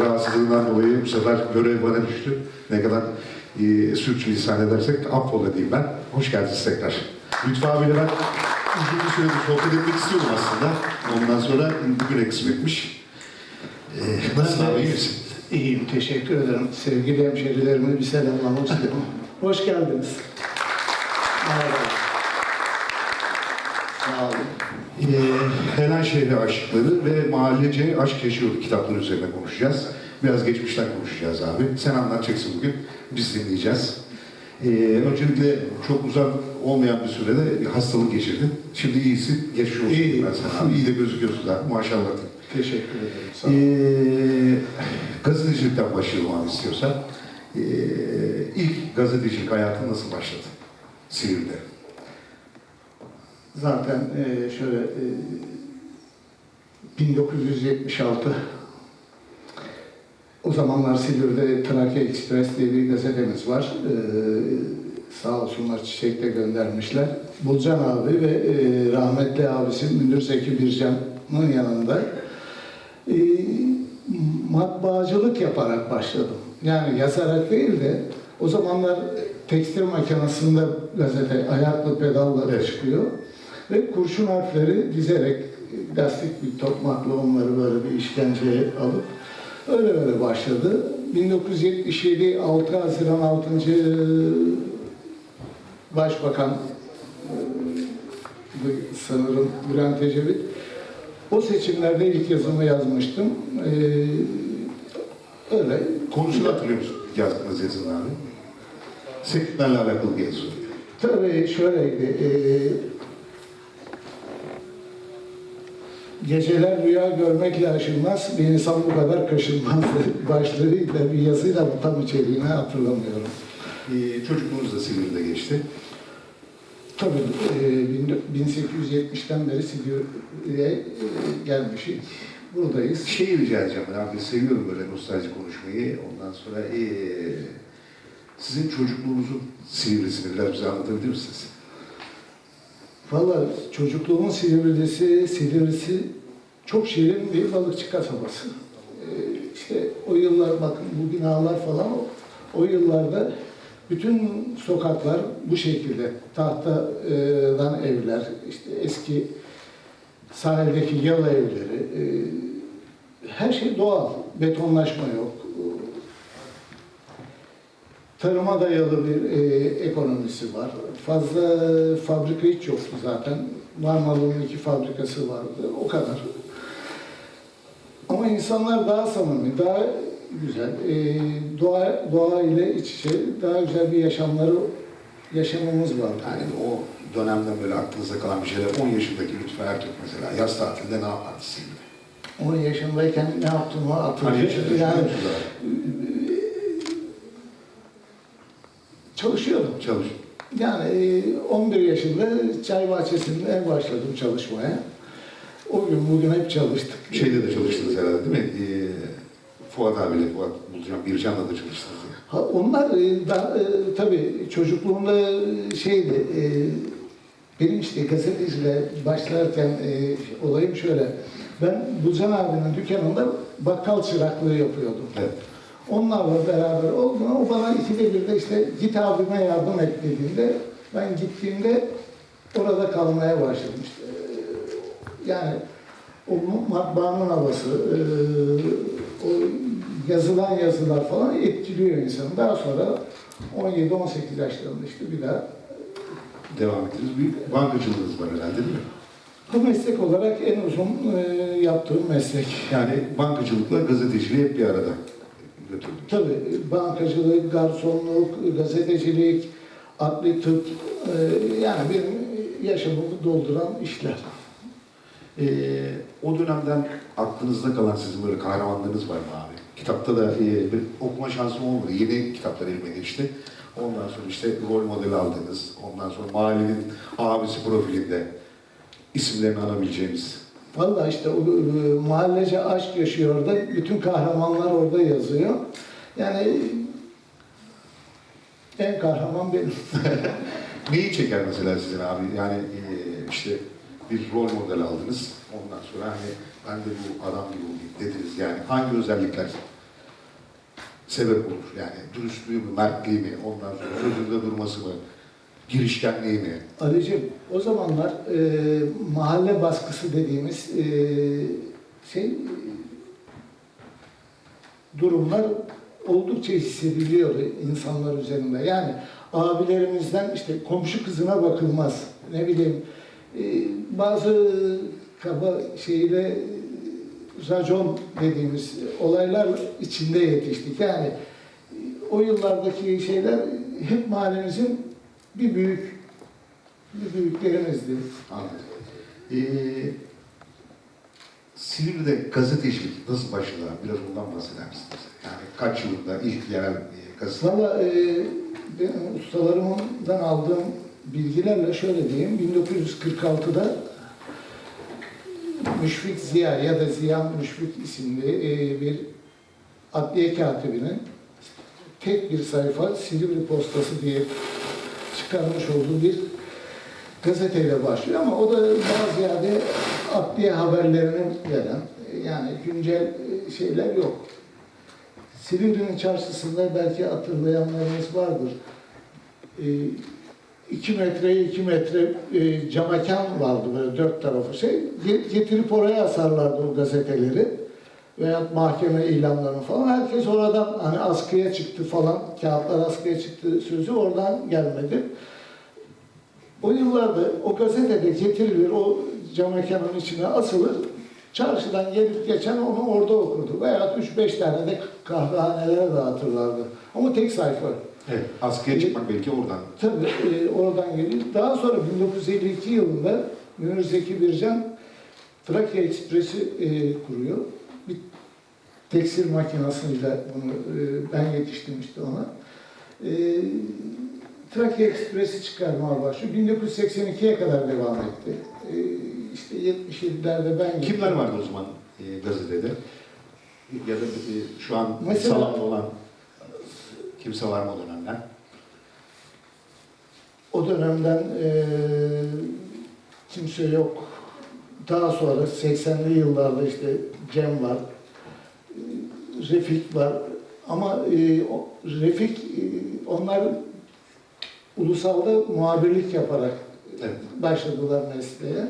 Rahatsızlığından dolayı bu sefer görev bana düştü. Ne kadar e, sürçülisan edersek affola diyeyim ben. Hoş geldiniz tekrar. Lütfü abiyle ben uzun bir süredir sohbet etmek istiyorum aslında. Ondan sonra bugün eksilmiş. Ee, nasıl abi iyi misin? İyiyim, teşekkür ederim. Sevgili hemşerilerime bir selamlamak istiyorum. Hoş geldiniz. Merhaba. Sağ olun. Ee, Helen Şehri Aşıkları ve Mahallece Aşk Yaşıyordu kitapları üzerine konuşacağız. Biraz geçmişten konuşacağız abi. Sen anlatacaksın bugün, biz dinleyeceğiz. Ee, öncelikle çok uzak olmayan bir sürede bir hastalık geçirdin. Şimdi iyisin, geçmiş olsun İyiyim. ben iyi de gözüküyorsun da maşallah. Teşekkür ederim. Sağ olun. Ee, gazetecilikten başlayalım abi istiyorsan. Ee, ilk gazetecilik hayatın nasıl başladı? Silivri'de. Zaten e, şöyle e, 1976 o zamanlar Silivri'de Trakya Express diye bir gazetemiz var. E, sağ olsunlar çiçek de göndermişler. Bulcan abi ve e, rahmetli abisi Münir Zeki Bircan'ın yanında e, matbaacılık yaparak başladım. Yani yazarak değil de o zamanlar tekstil makinesinde gazete ayaklı pedalla Evet. çıkıyor. Ve kurşun harfleri dizerek lastik bir tokmakla onları böyle bir işkenceye alıp öyle öyle başladı. 1977 6 Haziran 6. Başbakan e, sanırım Bülent Ecevit o seçimlerde ilk yazımı yazmıştım. Ee, öyle. Konusunu hatırlıyor musun yazdığınız yazın abi? Sektörlerle alakalı yazı. Tabii şöyleydi. ee, Geceler rüya görmekle aşılmaz, bir insan bu kadar kaşınmaz başlığıyla bir yazıyla tam içeriğini hatırlamıyorum. Ee, çocukluğunuz da Silivri'de geçti. Tabii e, bin- 1870'ten beri Silivri'ye e, gelmişiz. Buradayız. Şeyi rica edeceğim ben seviyorum böyle nostalji konuşmayı. Ondan sonra ee, sizin çocukluğunuzun Silivri'sini biraz bize anlatabilir misiniz? Valla çocukluğumun Silivri'si, Silivri'si çok şirin bir balıkçı kasabası. Ee, işte o yıllar bakın bu binalar falan o, yıllarda bütün sokaklar bu şekilde tahtadan evler, işte eski sahildeki yalı evleri, e, her şey doğal, betonlaşma yok. Tarıma dayalı bir e, ekonomisi var. Fazla fabrika hiç yoktu zaten. Marmara'nın iki fabrikası vardı. O kadar. Ama insanlar daha samimi, daha güzel. E, doğa, doğa ile iç içe daha güzel bir yaşamları yaşamamız var. Yani o dönemden böyle aklınızda kalan bir şeyler. 10 yaşındaki Lütfü Ertürk mesela yaz tatilinde ne yapardı Silivri'de? 10 yaşındayken ne yaptığımı Hani hatırlıyorum. yaşında Yani yani, çalışıyordum. çalış. Yani e, 11 yaşında çay bahçesinde başladım çalışmaya. O gün bugün hep çalıştık. Şeyde de çalıştınız herhalde değil mi? Ee, Fuat abiyle, Fuat Bulcan, Bircan'la da çalıştınız. ya. Ha, onlar e, da, e, tabii çocukluğumda şeydi, e, benim işte gazeteciyle başlarken e, olayım şöyle. Ben Bulcan abinin dükkanında bakkal çıraklığı yapıyordum. Evet. Onlarla beraber oldum. O bana ikide bir de işte git abime yardım et dediğinde ben gittiğimde orada kalmaya başladım. İşte, e, yani o matbaanın havası, e, o yazılan yazılar falan etkiliyor insanı. Daha sonra 17-18 yaşlarında işte bir daha Devam ettiniz. Bir bankacılığınız var herhalde değil mi? bu meslek olarak en uzun e, yaptığım meslek. Yani bankacılıkla gazeteciliği hep bir arada götürdünüz. Tabii bankacılık, garsonluk, gazetecilik, adli tıp e, yani benim yaşamımı dolduran işler. Ee, o dönemden aklınızda kalan sizin böyle kahramanlarınız var mı abi? Kitapta da e, bir okuma şansım olmadı. Yeni kitaplar elime geçti. Ondan sonra işte rol modeli aldınız. Ondan sonra mahallenin abisi profilinde isimlerini anabileceğimiz. Vallahi işte mahallece aşk yaşıyor orada. Bütün kahramanlar orada yazıyor. Yani en kahraman benim. Neyi çeker mesela sizin abi? Yani e, işte bir rol model aldınız. Ondan sonra hani ben de bu adam gibi olayım dediniz. Yani hangi özellikler sebep olur? Yani dürüstlüğü mü, mertliği mi, ondan sonra sözünde durması mı, girişkenliği mi? Ali'cim o zamanlar e, mahalle baskısı dediğimiz e, şey durumlar oldukça hissediliyordu insanlar üzerinde. Yani abilerimizden işte komşu kızına bakılmaz. Ne bileyim e, bazı kaba şeyle racon dediğimiz olaylar içinde yetiştik. Yani o yıllardaki şeyler hep mahallemizin bir büyük bir büyüklerimizdi. Anladım. Ee, Silivri'de gazetecilik nasıl başladı? Biraz ondan bahseder misiniz? Yani kaç yılında ilk yerel e, gazete? Valla e, benim ustalarımdan aldığım bilgilerle şöyle diyeyim, 1946'da Müşfik Ziya ya da Ziya Müşfik isimli e, bir adliye katibinin tek bir sayfa Silivri Postası diye çıkarmış olduğu bir gazeteyle başlıyor ama o da daha ziyade adliye haberlerini veren yani güncel e, şeyler yok. Silivri'nin çarşısında belki hatırlayanlarınız vardır. 2 metreye 2 metre e, camakan vardı böyle dört tarafı şey. Ge- Getirip oraya asarlardı o gazeteleri. Veya mahkeme ilanlarını falan. Herkes oradan hani askıya çıktı falan, kağıtlar askıya çıktı sözü oradan gelmedi. O yıllarda o gazetede getirilir, o camakanın içine asılır. Çarşıdan gelip geçen onu orada okurdu. Veya 3-5 tane de kahvehanelere dağıtırlardı. Ama tek sayfa. Evet, askıya çıkmak belki oradan. Tabii e, oradan geliyor. Daha sonra 1952 yılında Münir Zeki Bircan Trakya Ekspresi e, kuruyor. Tekstil makinasıyla bunu e, ben yetiştim işte ona. E, Trakya Ekspresi çıkarmaya başlıyor. 1982'ye kadar devam etti. E, işte 77'lerde ben gittim. Kimler vardı o zaman e, gazetede? Ya da e, şu an Mesela- salamda olan kimse var mı o dönemden? O dönemden eee, kimse yok. Daha sonra 80'li yıllarda işte Cem var, Refik var. Ama o- Refik, eee, onlar ulusalda muhabirlik yaparak Evet. başladılar mesleğe.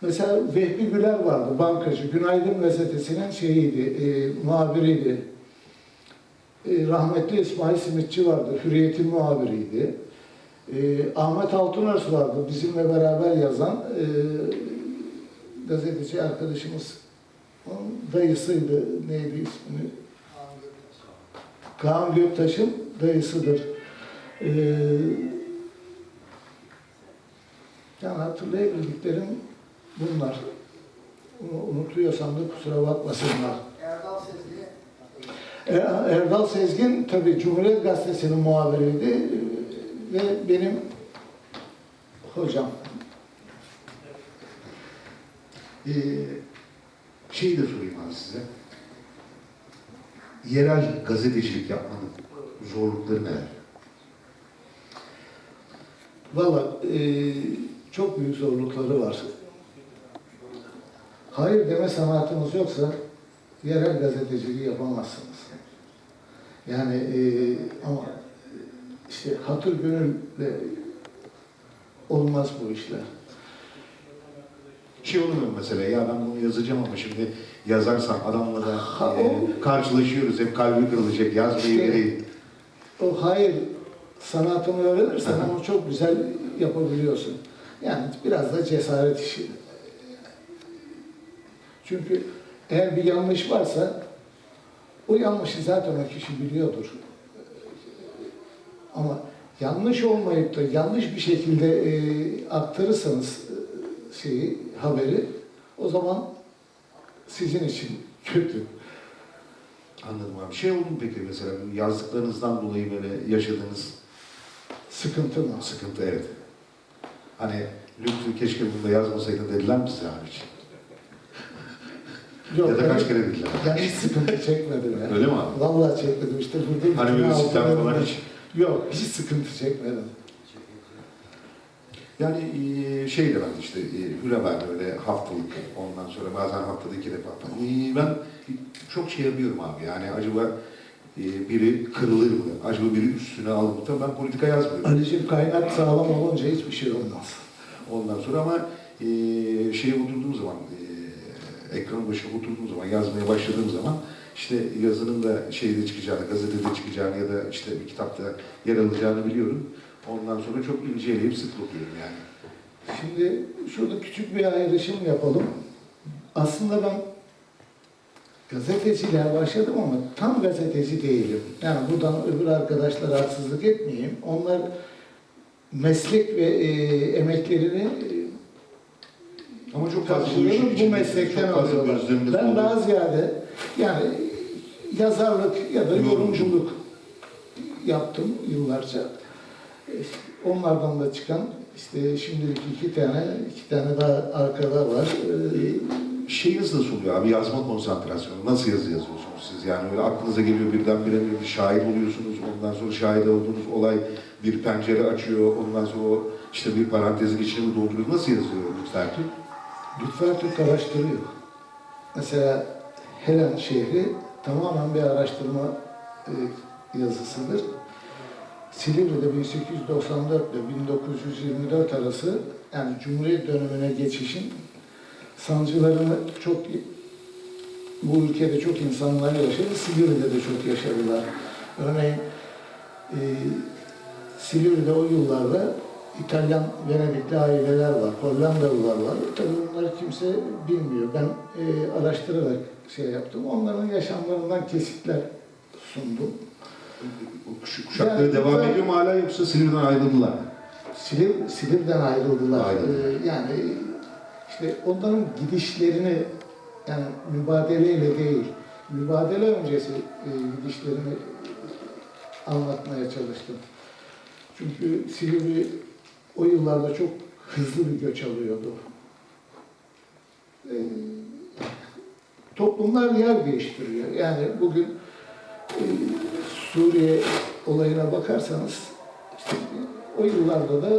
Mesela Vehbi Güler vardı, bankacı. Günaydın gazetesinin şeyiydi, eee muhabiriydi. E, rahmetli İsmail Simitçi vardı, Hürriyet'in muhabiriydi. E, Ahmet Altunörs vardı, bizimle beraber yazan e, gazeteci arkadaşımız. Dayısıydı, neydi ismini? Kaan Göktaş'ın dayısıdır. E, yani hatırlayabildiklerim bunlar. Bunu unutuyorsam da kusura bakmasınlar. Erdal Sezgi, Er- Erdal Sezgin tabii Cumhuriyet Gazetesi'nin muhabiriydi ve benim hocam. Ee, şeyi de sorayım abi size. Yerel gazetecilik yapmanın zorlukları neler? Valla e, çok büyük zorlukları var. Hayır deme sanatınız yoksa yerel gazeteciliği yapamazsınız. Yani e, ama işte hatır gönülle olmaz bu işler. Şey mu mesela ya ben bunu yazacağım ama şimdi yazarsam adamla da Ha, e, o- karşılaşıyoruz hep kalbi kırılacak yazmayı İşte- vereyim. O hayır sanatını öğrenirsen onu çok güzel yapabiliyorsun. Yani biraz da cesaret işi. Çünkü eğer bir yanlış varsa o yanlışı zaten o kişi biliyordur. Ama yanlış olmayıp da yanlış bir şekilde e, aktarırsanız e, şeyi, haberi o zaman sizin için kötü. Anladım abi. Şey oldu mu peki mesela yazdıklarınızdan dolayı böyle yaşadığınız Sıkıntı mı? sıkıntı evet. Hani Lütfü keşke bunu da yazmasaydın dediler mi size abi hiç? Yok, ya da kaç kere dediler? Ben hiç sıkıntı çekmedim ya. Öyle mi abi? Vallahi çekmedim işte burada. Hani böyle altlarım falan hiç. Yok hiç sıkıntı çekmedim. Yani e, şey de ben işte e, Hürever öyle haftalık ondan sonra bazen haftada iki defa falan. E, ben çok şey yapıyorum abi yani acaba biri kırılır mı? Acaba biri üstüne alır mı? Tabii ben politika yazmıyorum. Ali'cim kaynak sağlam olunca hiçbir şey olmaz. Ondan sonra ama e, şeye oturduğum zaman, e, ekran başına oturduğum zaman, yazmaya başladığım zaman işte yazının da şeyde çıkacağını, gazetede çıkacağını ya da işte bir kitapta yer alacağını biliyorum. Ondan sonra çok inceleyip sık okuyorum yani. Şimdi şurada küçük bir ayrışım yapalım. Aslında ben gazeteciliğe başladım ama tam gazeteci değilim. Yani buradan öbür arkadaşlara haksızlık etmeyeyim. Onlar meslek ve e, emeklerini e, Ama çok karşılığını bu meslekten alıyorlar. Ben oldu. daha ziyade yani yazarlık ya da yorumculuk yaptım yıllarca. Onlardan da çıkan işte şimdilik iki tane, iki tane daha arkada var. E, Şeyiniz nasıl oluyor abi? Yazma konsantrasyonu. Nasıl yazı yazıyorsunuz siz? Yani öyle aklınıza geliyor birdenbire bir şair oluyorsunuz. Ondan sonra şahit olduğunuz olay bir pencere açıyor. Ondan sonra işte bir parantezin içine mi dolduruyor? Nasıl yazıyor Lütfen Türk? Lütfen Türk araştırıyor. Mesela Helen şehri tamamen bir araştırma e, yazısıdır. Silivri'de 1894 ile 1924 arası yani Cumhuriyet dönemine geçişin sancılarını çok bu ülkede çok insanlar yaşadı. Silivri'de de çok yaşadılar. Örneğin e, Silivri'de o yıllarda İtalyan Venedikli aileler var, Hollandalılar var. Tabii bunları kimse bilmiyor. Ben e, araştırarak şey yaptım. Onların yaşamlarından kesitler sundum. Kuş- Kuşakları Yani devam ediyor mu hala yoksa Silivri'den ayrıldılar mı? Silivr, Silivri'den ayrıldılar. Ayrıldı. Ee, yani işte onların gidişlerini yani mübadeleyle değil, mübadele öncesi e, gidişlerini anlatmaya çalıştım. Çünkü Silivri o yıllarda çok hızlı bir göç alıyordu. Ee, toplumlar yer değiştiriyor. Yani bugün e, Suriye olayına bakarsanız işte o yıllarda da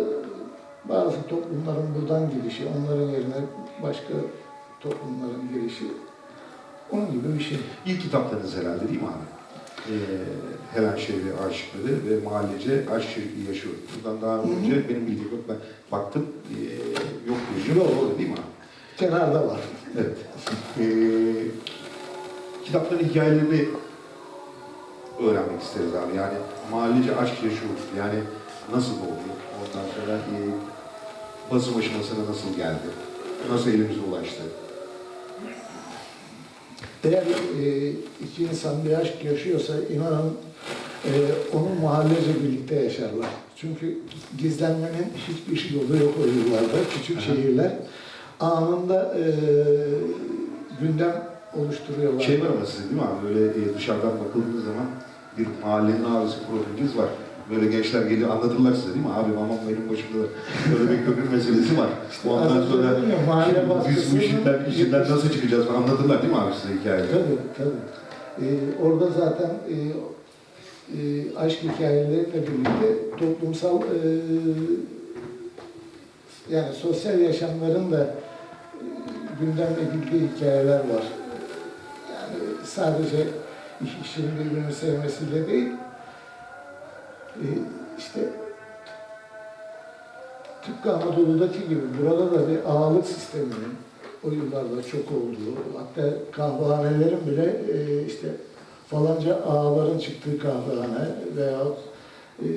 bazı toplumların buradan gelişi, onların yerine başka toplumların gelişi onun gibi bir şey. İlk kitaplarınız herhalde değil mi abi? Ee, Helen Şehri Aşıkları ve Mahallece Aşk Şehri Yaşıyor. Bundan daha önce benim bildiğim yok. Ben baktım. Ee, yok. Yok orada değil mi abi? Kenarda var. Evet. Ee, kitapların hikayelerini öğrenmek isteriz abi. Yani mahallece aşk yaşıyor. Yani nasıl oldu? Ondan sonra e, basım aşamasına nasıl geldi? Nasıl elimize ulaştı? Eğer e, iki insan bir aşk yaşıyorsa inanın e, onu mahallece birlikte yaşarlar. Çünkü gizlenmenin hiçbir yolu yok o yıllarda. Küçük Aha. şehirler anında e, gündem oluşturuyorlar. Şey var ama sizin değil mi abi? Böyle e, dışarıdan bakıldığı zaman bir mahallenin ağrısı profiliniz var. Böyle gençler geliyor anlatırlar size değil mi? Abi mamam benim başımda da böyle bir köprü meselesi var. Ondan az sonra ya, biz bu işinden, işinden nasıl çıkacağız anlatırlar değil mi abi size hikayeleri? Tabii tabii. Ee, orada zaten e, e, aşk hikayeleriyle birlikte toplumsal e, yani sosyal yaşamların da e, gündem edildiği hikayeler var. Yani sadece iş işin birbirini sevmesiyle değil, e, işte tıpkı Anadolu'daki gibi burada da bir ağalık sisteminin o yıllarda çok olduğu, hatta kahvehanelerin bile e, işte falanca ağaların çıktığı kahvehane veya e,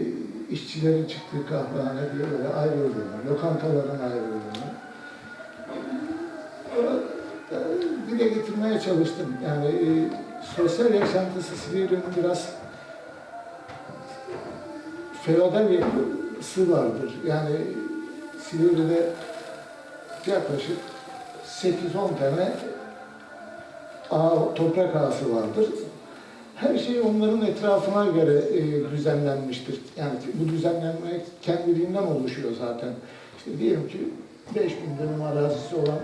işçilerin çıktığı kahvehane diye böyle ayrıldığını, lokantaların ayrıldığını dile getirmeye çalıştım. Yani sosyal yaşantısı Silivri'nin biraz feodal yapısı vardır. Yani Silivri'de yaklaşık 8-10 tane ağa, toprak ağası vardır. Her şey onların etrafına göre e, düzenlenmiştir. Yani bu düzenlenme kendiliğinden oluşuyor zaten. İşte diyelim ki 5000 dönüm arazisi olan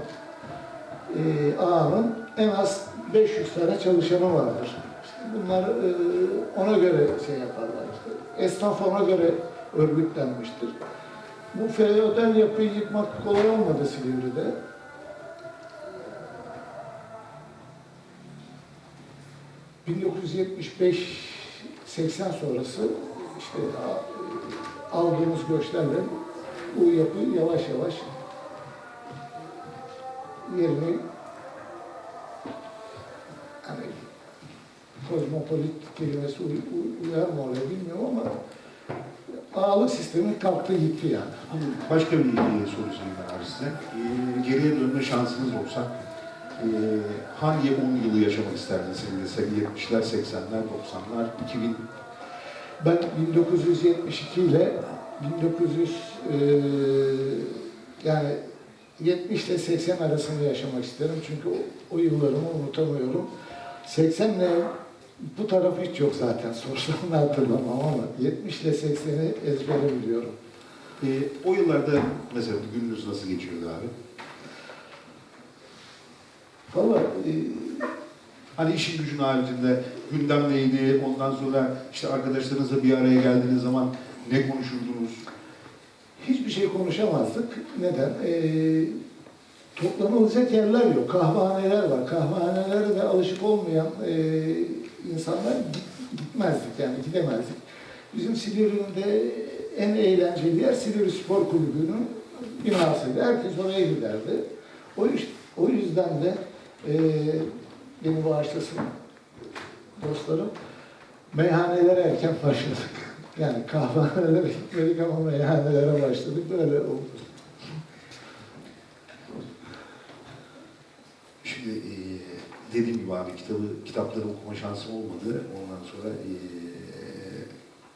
e, ağanın en az 500 tane çalışanı vardır. İşte bunlar e, ona göre şey yaparlar. İşte. Esnaf ona göre örgütlenmiştir. Bu feodal yapıyı yıkmak kolay olmadı Silivri'de. ...1975-80 sonrası işte aldığımız göçlerle bu yapı yavaş yavaş yerini hani kozmopolit kelimesi uy- uy- uyar mı oraya bilmiyorum ama ağalık sistemi kalktı gitti yani. Ama Başka bir soru sorayım ben size. E, geriye dönme şansınız olsa e, hangi 10 yılı yaşamak isterdiniz senin de 70'ler, 80'ler, 90'lar, 2000 Ben 1972 ile 1900 eee, yani 70 ile 80 arasında yaşamak isterim çünkü o, o yıllarımı unutamıyorum. 80 ile bu tarafı hiç yok zaten da hatırlamam ama 70 ile 80'i ezbere biliyorum. E, o yıllarda mesela gününüz nasıl geçiyordu abi? Valla eee, Hani işin gücün haricinde gündem neydi? Ondan sonra işte arkadaşlarınızla bir araya geldiğiniz zaman ne konuşurdunuz? hiçbir şey konuşamazdık. Neden? Ee, toplanılacak yerler yok. Kahvehaneler var. Kahvehanelere de alışık olmayan e, insanlar git- gitmezdik yani gidemezdik. Bizim Silivri'de en eğlenceli yer Silivri Spor Kulübü'nün binasıydı. Herkes oraya giderdi. O, o yüzden de e, beni bağışlasın dostlarım. Meyhanelere erken başladık. Yani kahvehanelere gitmedik ama meyhanelere başladık. Böyle oldu. Şimdi e, dediğim gibi abi kitabı, kitapları okuma şansım olmadı. Ondan sonra e,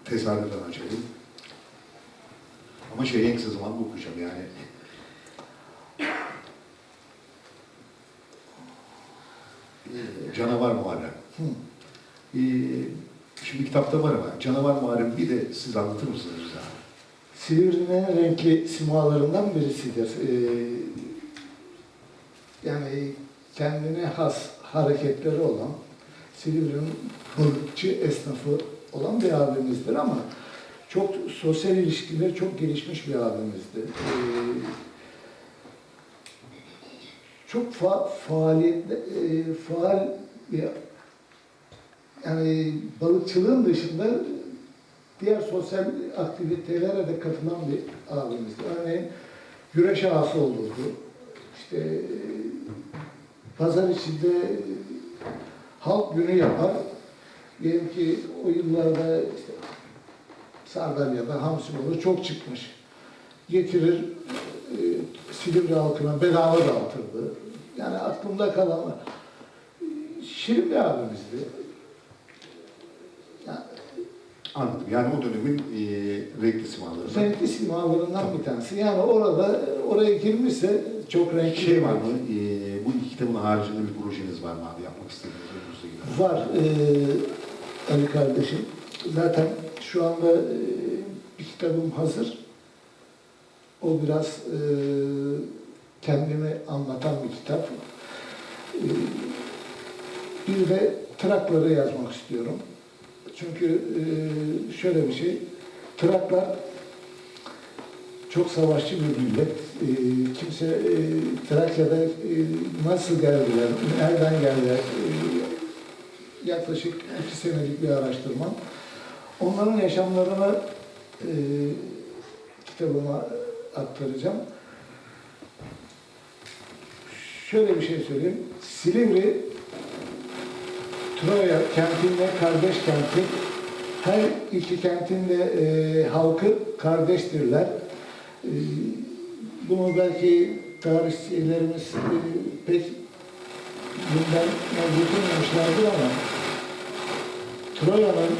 tesadüfen açayım. Ama şey en kısa zamanda okuyacağım yani. E, Canavar Muharrem. Hı. E, şimdi kitapta var ama Canavar Muharrem bir de siz anlatır mısınız bize? Silivri'nin en renkli simalarından birisidir. Ee, yani kendine has hareketleri olan, Silivri'nin balıkçı esnafı olan bir abimizdir ama çok sosyal ilişkileri çok gelişmiş bir abimizdi. Ee, çok fa faaliyet, e, faal bir yani balıkçılığın dışında diğer sosyal aktivitelere de katılan bir abimizdi. Örneğin güreş ağası olurdu. İşte pazar içinde halk günü yapar. Diyelim ki o yıllarda işte Sardalya'da hamsi balığı çok çıkmış. Getirir e, Silivri halkına bedava dağıtırdı. Yani aklımda kalan şirin bir abimizdi. Yani Anladım. Yani o dönemin e, renkli simaları. renkli simalarından bir tanesi. Yani orada oraya girmişse çok renkli Şey var mı? E, kitabın haricinde bir projeniz var mı abi? Yapmak istediğiniz önünüzde gibi. Var eee Ali kardeşim. Zaten şu anda eee, bir kitabım hazır. O biraz eee, kendimi anlatan bir kitap. Eee, bir de Trakları yazmak istiyorum. Çünkü eee, şöyle bir şey, Traklar çok savaşçı bir millet. Eee, kimse eee, Trakya'da eee, nasıl geldiler, nereden geldiler, eee, yaklaşık iki senelik bir araştırma. Onların yaşamlarını eee kitabıma aktaracağım. Şöyle bir şey söyleyeyim. Silivri, Troya kentinde kardeş kenti. Her iki kentin de eee, halkı kardeştirler. Eee, bunu belki tarihçilerimiz pek bundan getirmemişlerdir ama Troya'nın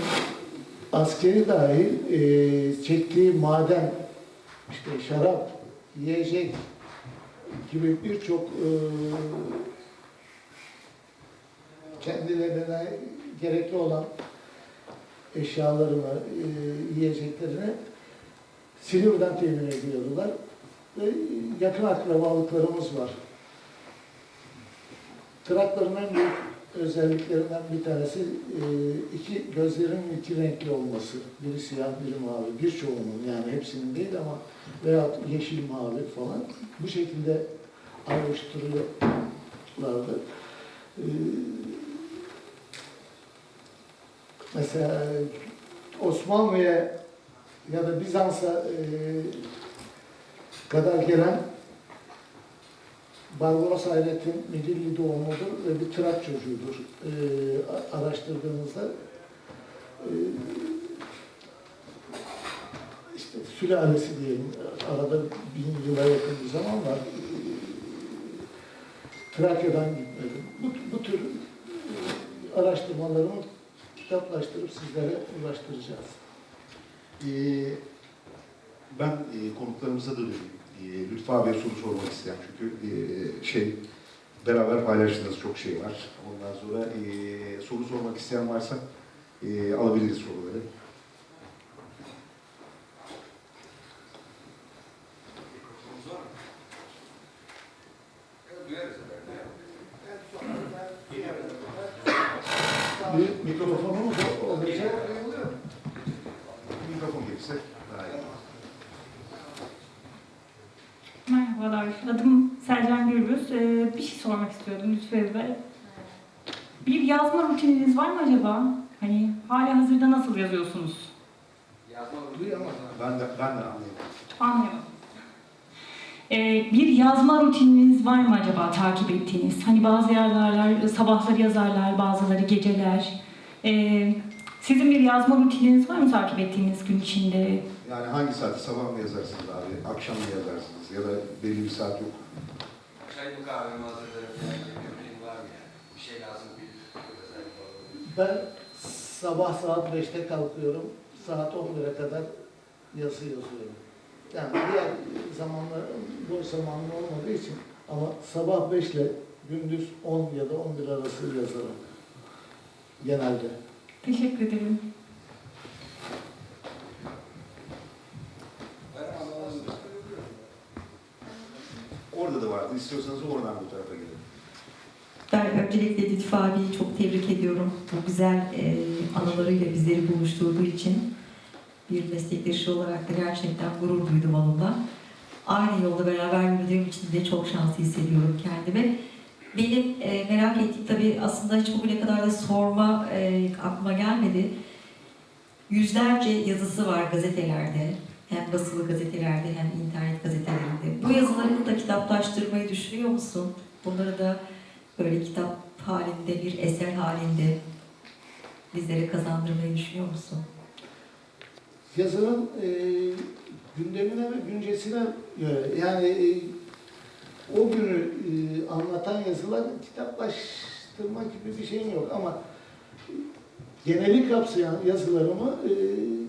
askeri dahil eee, çektiği maden, işte şarap, yiyecek gibi birçok eee, kendilerine gerekli olan eşyalarını, eee, yiyeceklerini Silivri'den temin ediyordular. Ve yakın akrabalıklarımız var. Trakların en büyük özelliklerinden bir tanesi e, iki gözlerinin iki renkli olması. Biri siyah, biri mavi. Birçoğunun yani hepsinin değil ama veya yeşil, mavi falan. Bu şekilde ayrıştırıyorlardı. E, mesela Osmanlı'ya ya da Bizans'a e, kadar gelen Barbaros Hayrettin Midilli doğumludur ve bir Trak çocuğudur. E, araştırdığımızda e, işte sülalesi diyelim, arada bin yıla yakın bir zaman var. Trakya'dan gitmedim. Bu, bu tür araştırmalarımı kitaplaştırıp sizlere ulaştıracağız. Ee, ben e, konuklarımıza da döneyim. E, Lütfü abiye soru sormak isteyen çünkü e, şey beraber paylaştığınız çok şey var. Ondan sonra e, soru sormak isteyen varsa e, alabiliriz soruları. Bir mikrofonumuz olacak. Mikrofon gelirse daha iyi. Merhabalar, adım Selcan Gürbüz. Ee, bir şey sormak istiyordum Lütfü Bey. Bir yazma rutininiz var mı acaba? Hani hala hazırda nasıl yazıyorsunuz? Duyamadım. Ben de, ben de anlayayım. Anlıyorum. Ee, bir yazma rutininiz var mı acaba takip ettiğiniz? Hani bazı yazarlar sabahları yazarlar, bazıları geceler. Ee, sizin bir yazma rutininiz var mı takip ettiğiniz gün içinde? Yani hangi saatte sabah mı yazarsınız abi, akşam mı yazarsınız ya da belli bir saat yok. Çay mı kahve mi hazırlarım falan gibi bir rutin var mı yani? Bir şey lazım bir özellik falan. Ben sabah saat 5'te kalkıyorum. Saat 11'e kadar yazı yazıyorum. Yani diğer zamanlar boş zamanım olmadığı için ama sabah 5 ile gündüz 10 ya da 11 arası yazarım. Genelde. Teşekkür ederim. Orada da vardı. İstiyorsanız oradan bu tarafa gelin. Ben öncelikle Lütfü abiyi çok tebrik ediyorum. Bu güzel e, anılarıyla bizleri buluşturduğu için bir meslektaşı olarak da gerçekten gurur duydum onunla. Aynı yolda beraber yürüdüğüm için de çok şanslı hissediyorum kendimi. Benim e, merak ettiğim tabii aslında hiç bugüne kadar da sorma e, aklıma gelmedi. Yüzlerce yazısı var gazetelerde. Hem basılı gazetelerde hem internet gazetelerinde. Bu yazılarını da kitaplaştırmayı düşünüyor musun? Bunları da böyle kitap halinde, bir eser halinde bizlere kazandırmayı düşünüyor musun? Yazının e, gündemine ve güncesine göre yani e, o günü e, anlatan yazılar kitaplaştırma gibi bir şeyim yok ama geneli kapsayan yazılarımı e,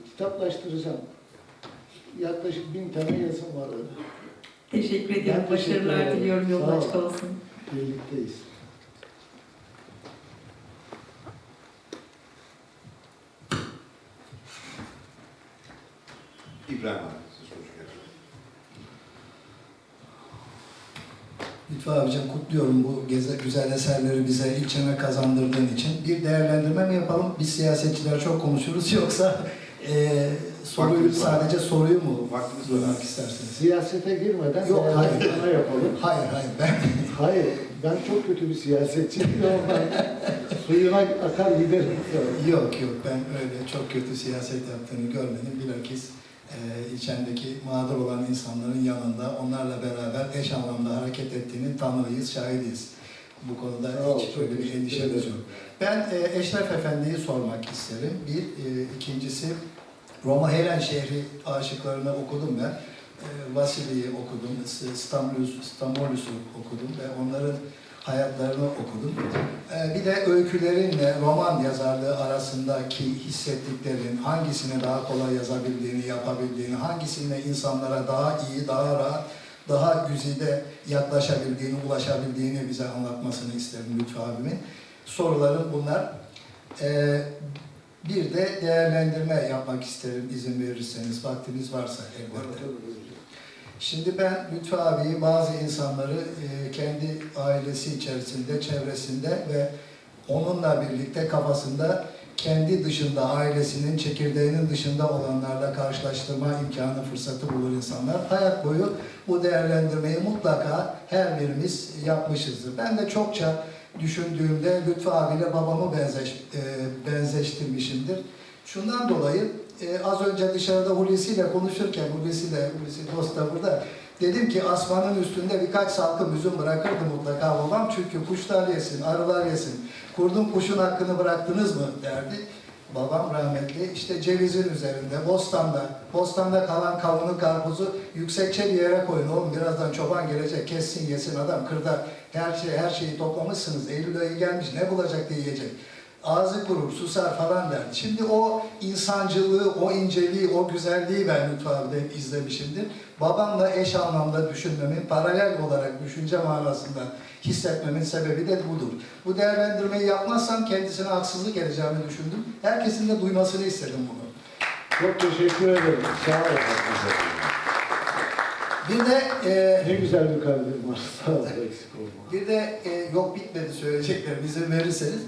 kitaplaştıracağım. Yaklaşık bin tane yazım var öyle. Teşekkür Ben ediyorum. teşekkür Başarılar ederim. diliyorum. Yolun açık olsun. Birlikteyiz. İbrahim abi. Lütfü abicim kutluyorum bu geze, güzel eserleri bize ilçeme kazandırdığın için. Bir değerlendirme mi yapalım? Biz siyasetçiler çok konuşuruz yoksa e, soruyu sadece soruyu mu Vaktimiz var. duymak istersiniz? Siyasete girmeden Yok, hayır. değerlendirme yapalım. Hayır hayır ben Hayır, ben çok kötü bir siyasetçiyim. Ondan suyuna akar giderim. yok yok ben öyle çok kötü siyaset yaptığını görmedim. Bilakis e, ilçemdeki mağdur olan insanların yanında onlarla beraber eş anlamda hareket ettiğinin tanığıyız, şahidiyiz. Bu konuda Sağ hiç çok öyle bir endişemiz yok. Ben e, Eşref Efendi'yi sormak isterim. Bir, e, ikincisi Roma Helen şehri aşıklarını okudum ben. E, Vasili'yi okudum, S- Stamulus, Stamolus'u okudum ve onların hayatlarını okudum. E, bir de öykülerinle roman yazarlığı arasındaki hissettiklerin hangisini daha kolay yazabildiğini, yapabildiğini, hangisine insanlara daha iyi, daha rahat, daha güzide yaklaşabildiğini, ulaşabildiğini bize anlatmasını isterim Lütfü abimin. Sorularım bunlar. Bir de değerlendirme yapmak isterim izin verirseniz, vaktiniz varsa elbette. Şimdi ben Lütfü abiyi, bazı insanları e, kendi ailesi içerisinde, çevresinde ve onunla birlikte kafasında kendi dışında, ailesinin, çekirdeğinin dışında olanlarla karşılaştırma imkanı, fırsatı bulur insanlar. Hayat boyu bu değerlendirmeyi mutlaka her birimiz yapmışızdır. Ben de çokça düşündüğümde Lütfü abiyle babamı benzeş, e, benzeştirmişimdir. Şundan dolayı e, az önce dışarıda Hulusi ile konuşurken, Hulusi de, Hulusi dost da burada, dedim ki asmanın üstünde birkaç salkım üzüm bırakırdı mutlaka babam çünkü kuşlar yesin, arılar yesin. Kurdun kuşun hakkını bıraktınız mı derdi. Babam rahmetli işte cevizin üzerinde, bostanda, bostanda kalan kavunu, karpuzu yüksekçe bir yere koyun oğlum birazdan çoban gelecek kessin yesin adam kırda her şey her şeyi toplamışsınız Eylül ayı gelmiş ne bulacak diye yiyecek. Ağzı kurur, susar falan derdi. Şimdi o insancılığı, o inceliği, o güzelliği ben hep izlemişimdir. Babamla eş anlamda düşünmemin, paralel olarak düşünce manasında hissetmemin sebebi de budur. Bu değerlendirmeyi yapmazsam kendisine haksızlık edeceğimi düşündüm. Herkesin de duymasını istedim bunu. Çok teşekkür ederim. Sağ olun. Bir de e, Ne güzel bir kalbim var. Sağ ol. Eksik olma. Bir de e, yok bitmedi söyleyeceklerim izin verirseniz.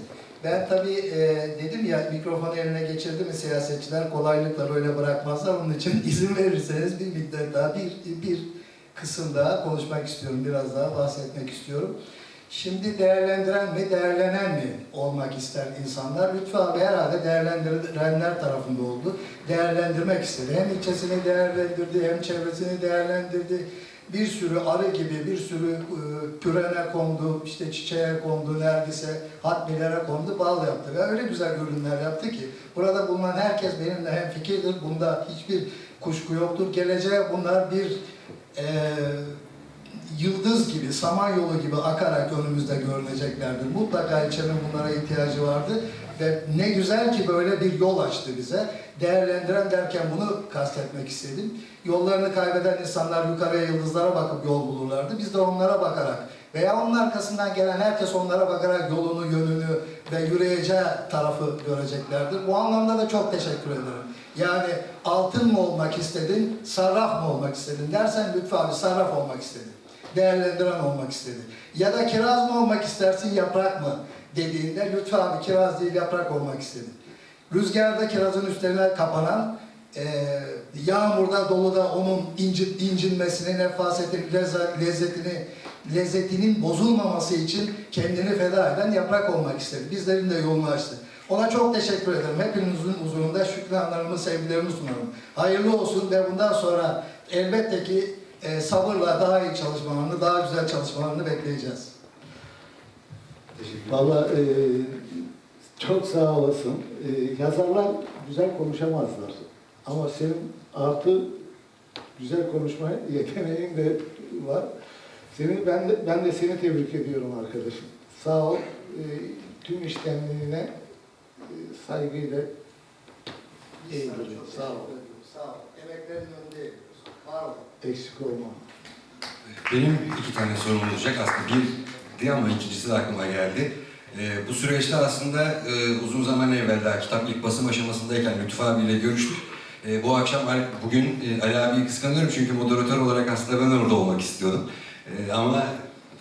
Ben tabii e, dedim ya mikrofonu eline geçirdi mi siyasetçiler kolaylıkla böyle bırakmazlar. Onun için izin verirseniz bir müddet daha bir, bir kısım daha konuşmak istiyorum. Biraz daha bahsetmek istiyorum. Şimdi değerlendiren mi, değerlenen mi olmak ister insanlar? Lütfü abi herhalde değerlendirenler tarafında oldu. Değerlendirmek istedi. Hem ilçesini değerlendirdi, hem çevresini değerlendirdi. Bir sürü arı gibi, bir sürü e, pürene kondu, işte çiçeğe kondu, neredeyse hatmilere kondu, bal yaptı. Ve öyle güzel ürünler yaptı ki, burada bulunan herkes benimle hem fikirdir, bunda hiçbir kuşku yoktur. Geleceğe bunlar bir e, yıldız gibi, samanyolu gibi akarak önümüzde görüneceklerdir. Mutlaka ilçenin bunlara ihtiyacı vardı ve ne güzel ki böyle bir yol açtı bize. Değerlendiren derken bunu kastetmek istedim. Yollarını kaybeden insanlar yukarıya yıldızlara bakıp yol bulurlardı. Biz de onlara bakarak veya onun arkasından gelen herkes onlara bakarak yolunu, yönünü ve yürüyeceği tarafı göreceklerdir. Bu anlamda da çok teşekkür ederim. Yani altın mı olmak istedin, sarraf mı olmak istedin dersen Lütfü abi sarraf olmak istedim değerlendiren olmak istedi. Ya da kiraz mı olmak istersin, yaprak mı dediğinde Lütfü abi kiraz değil yaprak olmak istedi. Rüzgarda kirazın üstlerine kapanan, e, yağmurda, doluda onun inci, incinmesini, nefasetini, lezza- lezzetini, lezzetinin bozulmaması için kendini feda eden yaprak olmak istedi. Bizlerin de yolunu açtı. Ona çok teşekkür ederim. Hepinizin huzurunda şükranlarımı, sevgilerimi sunarım. Hayırlı olsun ve bundan sonra elbette ki e, sabırla daha iyi çalışmalarını, daha güzel çalışmalarını bekleyeceğiz. Valla e, çok sağ olasın. E, yazarlar güzel konuşamazlar. Ama senin artı güzel konuşma yeteneğin de var. Seni ben de ben de seni tebrik ediyorum arkadaşım. Sağ ol. E, tüm iştenliğine e, saygıyla eğilirim. Sağ ol. Sağ ol. Emeklerin önünde Var olun. Eksik olma. Benim iki tane sorum olacak. Aslında birdi ama ikincisi de aklıma geldi. Ee, bu süreçte aslında e, uzun zaman evvel daha kitap ilk basım aşamasındayken Lütfü abiyle görüştük. E, bu akşam bugün e, Ali abiyi kıskanıyorum çünkü moderatör olarak aslında ben orada olmak istiyordum. E, ama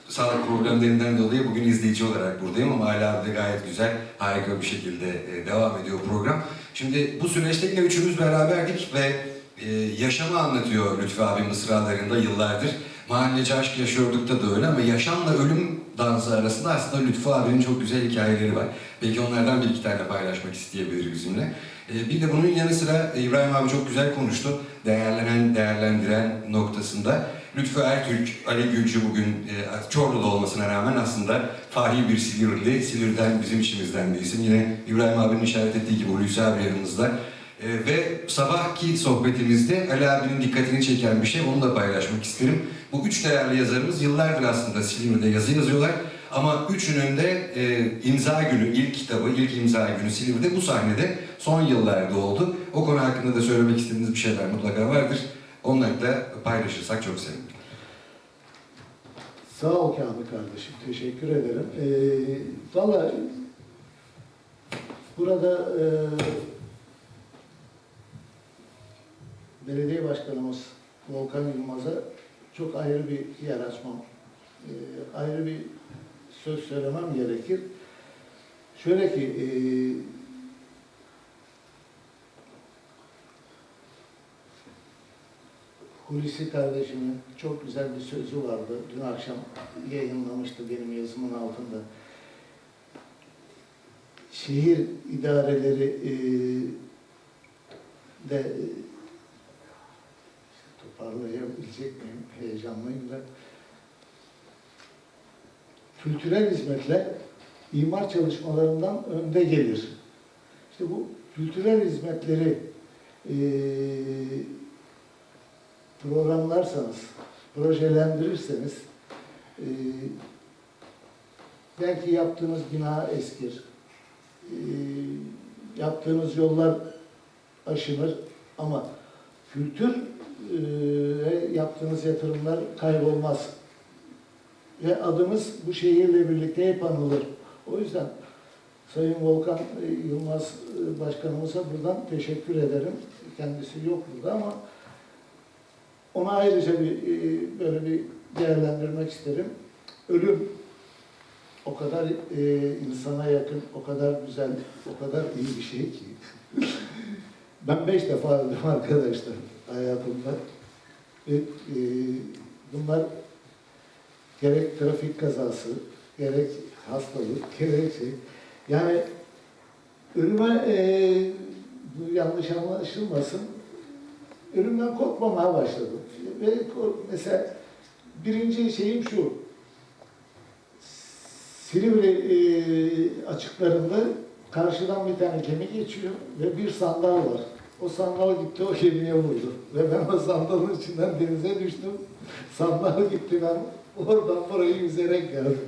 sağlık problemlerinden dolayı bugün izleyici olarak buradayım ama Ali abi de gayet güzel, harika bir şekilde e, devam ediyor program. Şimdi bu süreçte yine üçümüz beraberdik ve e, yaşamı anlatıyor Lütfü abi mısralarında yıllardır. Mahalleci aşk yaşıyorduk da da öyle ama yaşamla ölüm dansı arasında aslında Lütfü abinin çok güzel hikayeleri var. Belki onlardan bir iki tane paylaşmak isteyebilir bizimle. E, bir de bunun yanı sıra İbrahim abi çok güzel konuştu. Değerlenen, değerlendiren noktasında. Lütfü Ertürk, Ali Gülcü bugün e, Çorlu'da olmasına rağmen aslında fahi bir Silivri'li, Silivri'den bizim işimizden bir isim. Yine İbrahim abinin işaret ettiği gibi Hulusi abi yanımızda. E, ve sabahki sohbetimizde Ali abinin dikkatini çeken bir şey, onu da paylaşmak isterim. Bu üç değerli yazarımız yıllardır aslında Silivri'de yazı yazıyorlar. Ama üçünün de e, imza günü, ilk kitabı, ilk imza günü Silivri'de bu sahnede son yıllarda oldu. O konu hakkında da söylemek istediğiniz bir şeyler mutlaka vardır. Onları da paylaşırsak çok sevinirim. Sağ ol Kamil kardeşim. Teşekkür ederim. Ee, Valla burada e, belediye başkanımız Volkan Yılmaz'a çok ayrı bir yer açmam, e, ayrı bir söz söylemem gerekir. Şöyle ki e, Hulusi kardeşimin çok güzel bir sözü vardı. Dün akşam yayınlamıştı benim yazımın altında. Şehir idareleri e, de toparlayabilecek miyim? Heyecanlıyım da. Kültürel hizmetler imar çalışmalarından önde gelir. İşte bu kültürel hizmetleri e, programlarsanız, projelendirirseniz e, belki yaptığınız bina eskir, e, yaptığınız yollar aşınır ama kültür e, yaptığınız yatırımlar kaybolmaz. Ve adımız bu şehirle birlikte hep anılır. O yüzden Sayın Volkan Yılmaz Başkanımıza buradan teşekkür ederim. Kendisi yok burada ama ona ayrıca bir böyle bir değerlendirmek isterim. Ölüm o kadar e, insana yakın, o kadar güzel, o kadar iyi bir şey ki. ben beş defa öldüm arkadaşlar hayatımda. Ve, e, bunlar gerek trafik kazası, gerek hastalık, gerek şey. Yani ölüme e, yanlış anlaşılmasın. Ölümden korkmamaya başladım. Ve mesela birinci şeyim şu. Silivri e, açıklarında karşıdan bir tane gemi geçiyor ve bir sandal var. O sandal gitti o gemiye vurdu. Ve ben o sandalın içinden denize düştüm. Sandal gitti ben oradan burayı yüzerek geldim.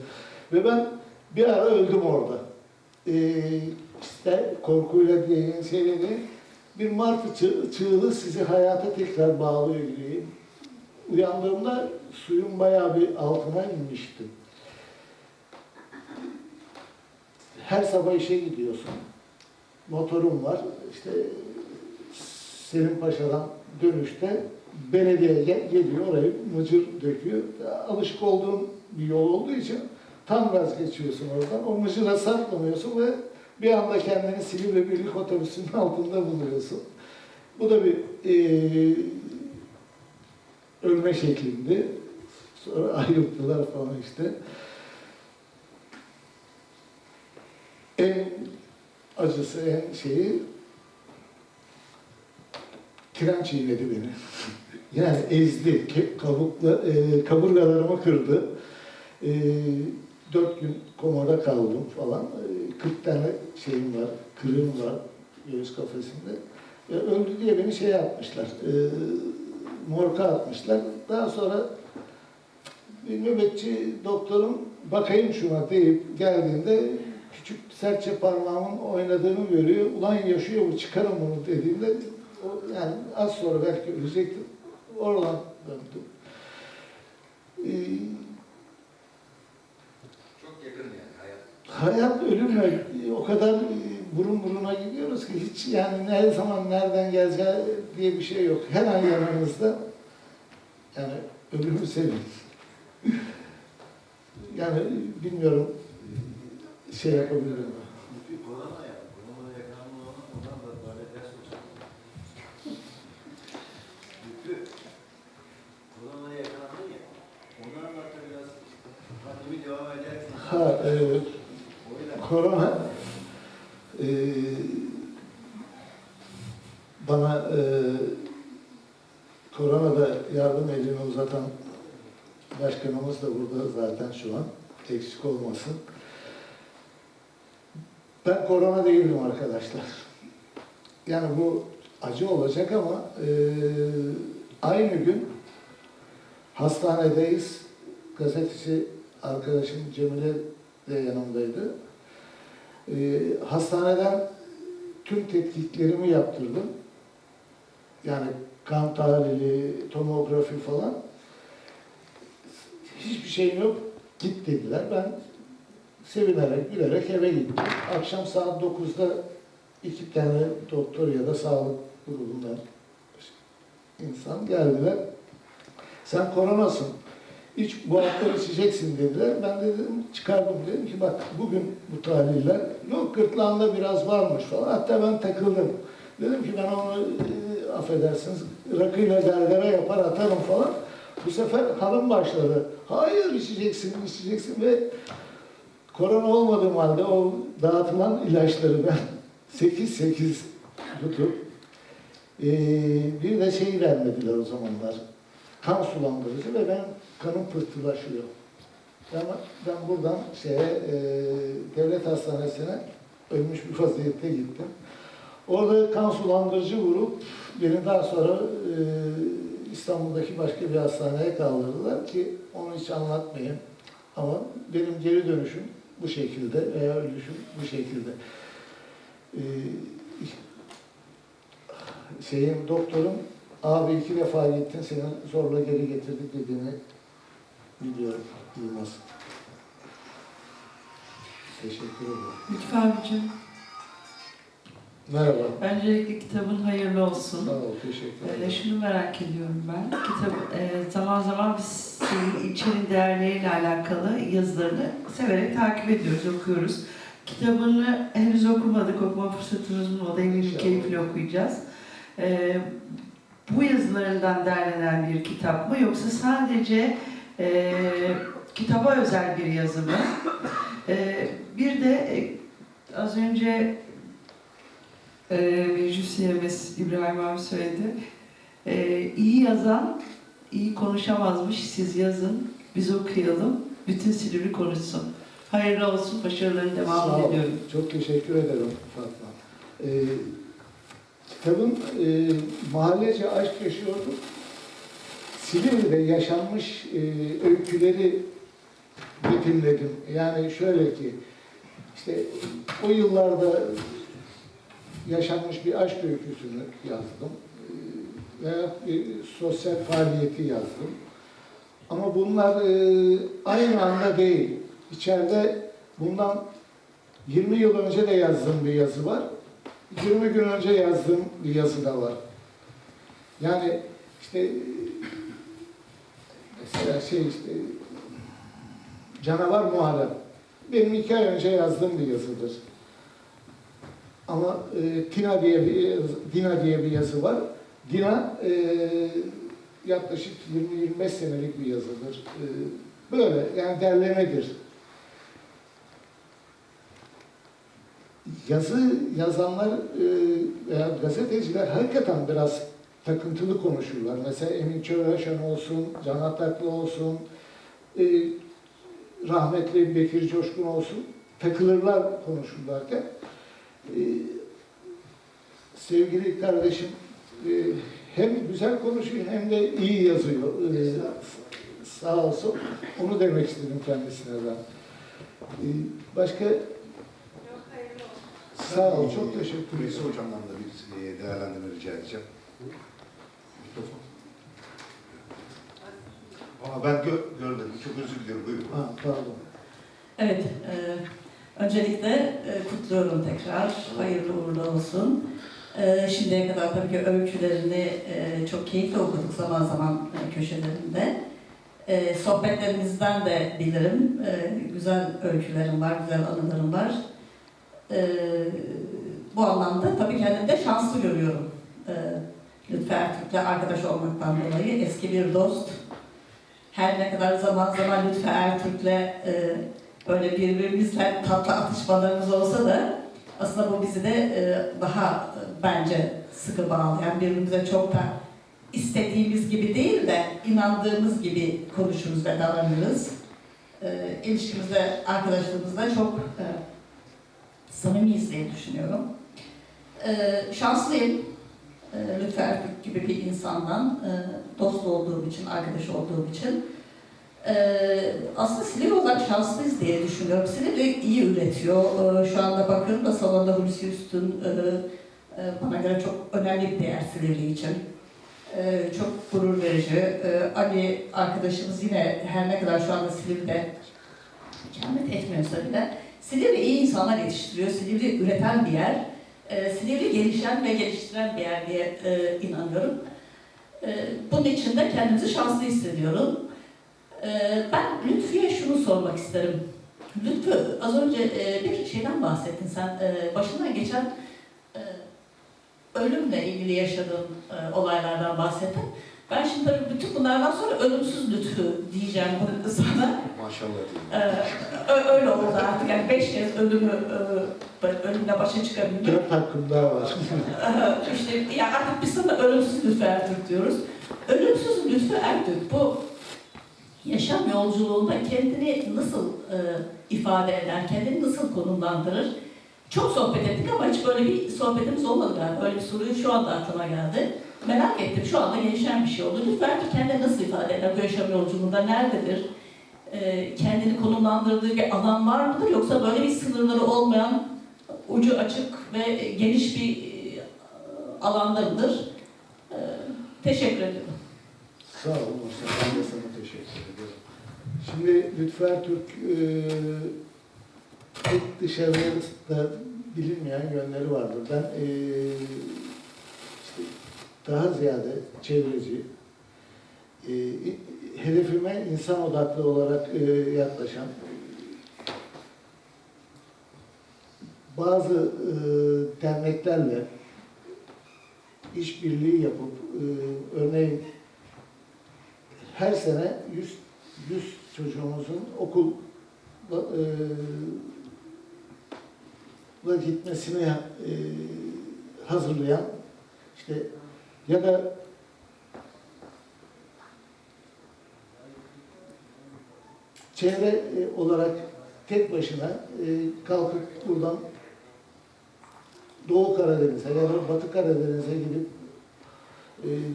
Ve ben bir ara öldüm orada. Ee, işte korkuyla diye şeyleri bir martı çığ, çığlığı sizi hayata tekrar bağlıyor gibi. Uyandığımda suyun bayağı bir altına inmiştim. Her sabah işe gidiyorsun. Motorum var. İşte Selim Paşa'dan dönüşte belediye gel- geliyor orayı mıcır döküyor. Alışık olduğum bir yol olduğu için tam gaz geçiyorsun oradan. O mıcıra sarklamıyorsun ve bir anda kendini Silivri Birlik Otobüsü'nün altında buluyorsun. Bu da bir eee ölme şeklinde. Sonra ayılttılar falan işte. En acısı, en şeyi tren çiğnedi beni. yani ezdi, kabukla, e, kaburgalarımı kırdı. E, dört gün komada kaldım falan. E, 40 tane şeyim var, kırığım var göğüs kafesinde. E, öldü diye beni şey yapmışlar, e, morga atmışlar. Daha sonra bir nöbetçi doktorum bakayım şuna deyip geldiğinde küçük serçe parmağımın oynadığını görüyor. Ulan yaşıyor mu çıkarım bunu dediğinde o, yani az sonra belki ölecektim. Oradan döndüm. Ee, Çok yakın yani hayat. hayat ölümle o kadar e, burun buruna gidiyoruz ki hiç yani ne zaman nereden geleceği diye bir şey yok. Her an yanımızda yani ölümü sevin. yani bilmiyorum şey yapabilirim. Bir korona ya, korona yakalanma ona, ondan da böyle ders hocam. Yüklü. Korona yakalandın ya, ondan anlattı biraz. Pandemi devam ederken. Ha, yüzden Korona e, bana e, koronada yardım elini uzatan başkanımız da burada zaten şu an eksik olmasın. Ben korona değilim arkadaşlar. Yani bu acı olacak ama e, aynı gün hastanedeyiz. Gazeteci arkadaşım Cemile de yanımdaydı. Ee, hastaneden tüm tetkiklerimi yaptırdım. Yani kan tahlili, tomografi falan. Hiçbir şeyim yok. Git dediler. Ben sevinerek, gülerek eve gittim. Akşam saat 9'da iki tane doktor ya da sağlık grubundan insan geldiler. Sen koronasın. İç, hafta içeceksin dediler. Ben de dedim çıkardım dedim ki bak bugün bu tarihler yok gırtlağında biraz varmış falan. Hatta ben takıldım. Dedim ki ben onu e, affedersiniz rakıyla gargara yapar atarım falan. Bu sefer hanım başladı. Hayır içeceksin, içeceksin ve korona olmadığım halde o dağıtılan ilaçları ben 8-8 tutup e, bir de şey vermediler o zamanlar. Kan sulandırıcı ve ben kanım pıhtılaşıyor. Ben, ben buradan şeye, e, devlet hastanesine ölmüş bir vaziyette gittim. Orada kan sulandırıcı vurup beni daha sonra e, İstanbul'daki başka bir hastaneye kaldırdılar ki onu hiç anlatmayayım. Ama benim geri dönüşüm bu şekilde veya ölüşüm bu şekilde. E, şeyin doktorum abi iki defa gittin seni zorla geri getirdik dediğini biliyorum Yılmaz. Teşekkür ederim. Lütfü abicim, Merhaba. öncelikle kitabın hayırlı olsun. Sağ ol, teşekkür Ee, ederim. şunu merak ediyorum ben. Kitap, e, zaman zaman biz senin ilçenin değerleriyle alakalı yazılarını severek takip ediyoruz, okuyoruz. Kitabını henüz okumadık, okuma fırsatımız olmadı. Eminim keyifle okuyacağız. Ee, bu yazılarından derlenen bir kitap mı yoksa sadece e, kitaba özel bir yazı mı? Ee, bir de e, az önce e, müzisyenimiz İbrahim abi söyledi. E, iyi yazan iyi konuşamazmış. Siz yazın, biz okuyalım. Bütün Silivri konuşsun. Hayırlı olsun, başarıların devamını diliyorum. Çok teşekkür ederim Fatma. Ee, kitabın e, mahallece aşk yaşıyordum. Silivri'de yaşanmış e, öyküleri betimledim. Yani şöyle ki, işte o yıllarda yaşanmış bir aşk öyküsünü yazdım. Ee, Veya bir sosyal faaliyeti yazdım. Ama bunlar e, aynı anda değil. İçeride bundan 20 yıl önce de yazdığım bir yazı var. 20 gün önce yazdığım bir yazı da var. Yani işte mesela şey işte Canavar Muharrem. Benim iki ay önce yazdığım bir yazıdır. Ama e, Tina diye bir Dina diye bir yazı var. Dina e, yaklaşık 20-25 senelik bir yazıdır. E, böyle yani derlemedir. Yazı yazanlar e, veya gazeteciler hakikaten biraz takıntılı konuşurlar. Mesela Emin Çöreşen olsun, Can Ataklı olsun, e, rahmetli Bekir Coşkun olsun takılırlar konuşurlarken. E, sevgili kardeşim hem güzel konuşuyor hem de iyi yazıyor. Sağ olsun. Onu demek istedim kendisine ben. Başka Sağ ol, çok teşekkür Hulusi ederim. Hocam'dan da bir e, değerlendirme rica edeceğim. Mikrofon. Aa, ben gö- görmedim. Çok özür diliyorum. Buyurun. Ha, pardon. Evet, e, öncelikle e, kutluyorum tekrar. Hayırlı uğurlu olsun. E, şimdiye kadar tabii ki öykülerini e, çok keyifle okuduk zaman zaman e, köşelerinde. E, sohbetlerimizden de bilirim. E, güzel öykülerim var, güzel anılarım var. E, bu anlamda tabii kendimi de şanslı görüyorum. E, Lütfü Ertürk'le arkadaş olmaktan dolayı eski bir dost. Her ne kadar zaman zaman Lütfü Ertürk'le e, böyle birbirimizle tatlı atışmalarımız olsa da aslında bu bizi de e, daha e, bence sıkı bağlayan, birbirimize çok da istediğimiz gibi değil de inandığımız gibi konuşuruz ve davranırız. E, ilişkimizde, arkadaşlığımızda çok e, samimiyiz diye düşünüyorum. E, şanslıyım. E, Lütfü gibi bir insandan e, dost olduğum için, arkadaş olduğum için. Ee, aslında Silivri olarak şanslıyız diye düşünüyorum. Silivri iyi üretiyor. Ee, şu anda bakıyorum da salonda Hulusi Üstün e, e, bana göre çok önemli bir değer Silivri için. Ee, çok gurur verici. Ee, Ali arkadaşımız yine her ne kadar şu anda Silivri'de ikamet etmiyorsa bile Silivri iyi insanlar yetiştiriyor. Silivri üreten bir yer. Ee, Silivri gelişen ve geliştiren bir yer diye e, inanıyorum. Ee, bunun için de kendimizi şanslı hissediyorum. Ee, ben Lütfü'ye şunu sormak isterim. Lütfü, az önce e, bir şeyden bahsettin sen. E, başından geçen e, ölümle ilgili yaşadığın e, olaylardan bahsettin. Ben şimdi tabii bütün bunlardan sonra ölümsüz Lütfü diyeceğim bunu sana. Maşallah Ee, öyle oldu artık. Yani beş kez ölümü, e, ölümle başa çıkabildim. Dört hakkım daha var. işte ya artık biz sana ölümsüz Lütfü Ertürk diyoruz. Ölümsüz Lütfü Ertürk bu yaşam yolculuğunda kendini nasıl e, ifade eder, kendini nasıl konumlandırır? Çok sohbet ettik ama hiç böyle bir sohbetimiz olmadı galiba. Öyle bir soruyu şu anda aklıma geldi. Merak ettim. Şu anda gelişen bir şey oldu. Lütfü Ertürk kendini nasıl ifade eder bu yaşam yolculuğunda? Nerededir? E, kendini konumlandırdığı bir alan var mıdır? Yoksa böyle bir sınırları olmayan, ucu açık ve geniş bir e, alanda mıdır? E, teşekkür ederim. Sağ ol Mustafa. Ben de sana teşekkür ederim. Şimdi Lütfü Ertürk e, pek dışarıda bilinmeyen yönleri vardır. Ben e, daha ziyade çevreci, e, hedefime insan odaklı olarak e, yaklaşan bazı e, derneklerle işbirliği yapıp e, örneğin her sene 100, 100 çocuğumuzun okul e, gitmesini e, hazırlayan işte ya da çevre e, olarak tek başına e, kalkıp buradan Doğu Karadeniz'e ya da Batı Karadeniz'e gidip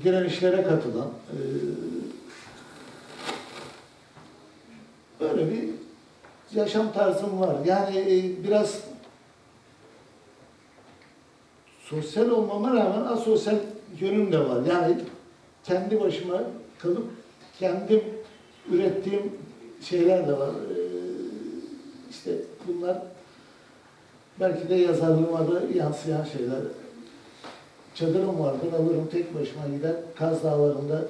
direnişlere katılan e, böyle bir yaşam tarzım var. Yani biraz sosyal olmama rağmen asosyal yönüm de var. Yani kendi başıma kalıp kendim ürettiğim şeyler de var. E, işte bunlar belki de yazarlığıma da yansıyan şeyler. Çadırım vardır, alırım tek başıma gider, Kaz Dağları'nda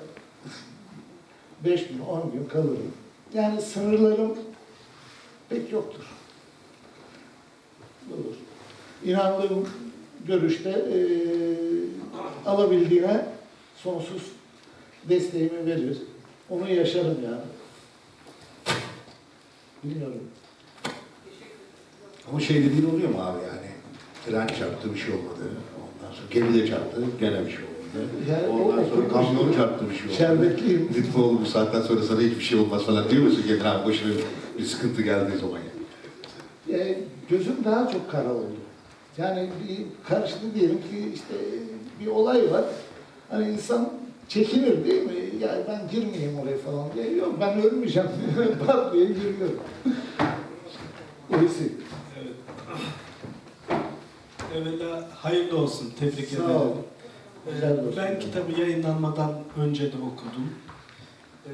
5 gün, 10 gün kalırım. Yani sınırlarım pek yoktur. Olur. İnandığım görüşte eee alabildiğine sonsuz desteğimi verir. Onu yaşarım yani. Bilmiyorum. Ama şey dediğin oluyor mu abi yani? Tren çarptı bir şey olmadı. Ondan sonra gemide çarptı gene bir şey olmadı. Yani o Ondan sonra oturmuş- kamyon çarptı bir şey olmadı. Şerbetliyim. Lütfoğlu bu saatten sonra sana hiçbir şey olmaz falan diyor musun kendine abi başına bir sıkıntı geldiği zaman? E, gözüm daha çok kara oldu. Yani bir karşılığı diyelim ki işte bir olay var. Hani insan çekinir değil mi? Yani ben girmeyeyim oraya falan diye. Yok ben ölmeyeceğim. Pat diye giriyorum. Öylesi. Evet. Evvela hayırlı olsun. Tebrik Sağ ederim. ol. Olsun. Ben kitabı yayınlanmadan önce de okudum. Ee,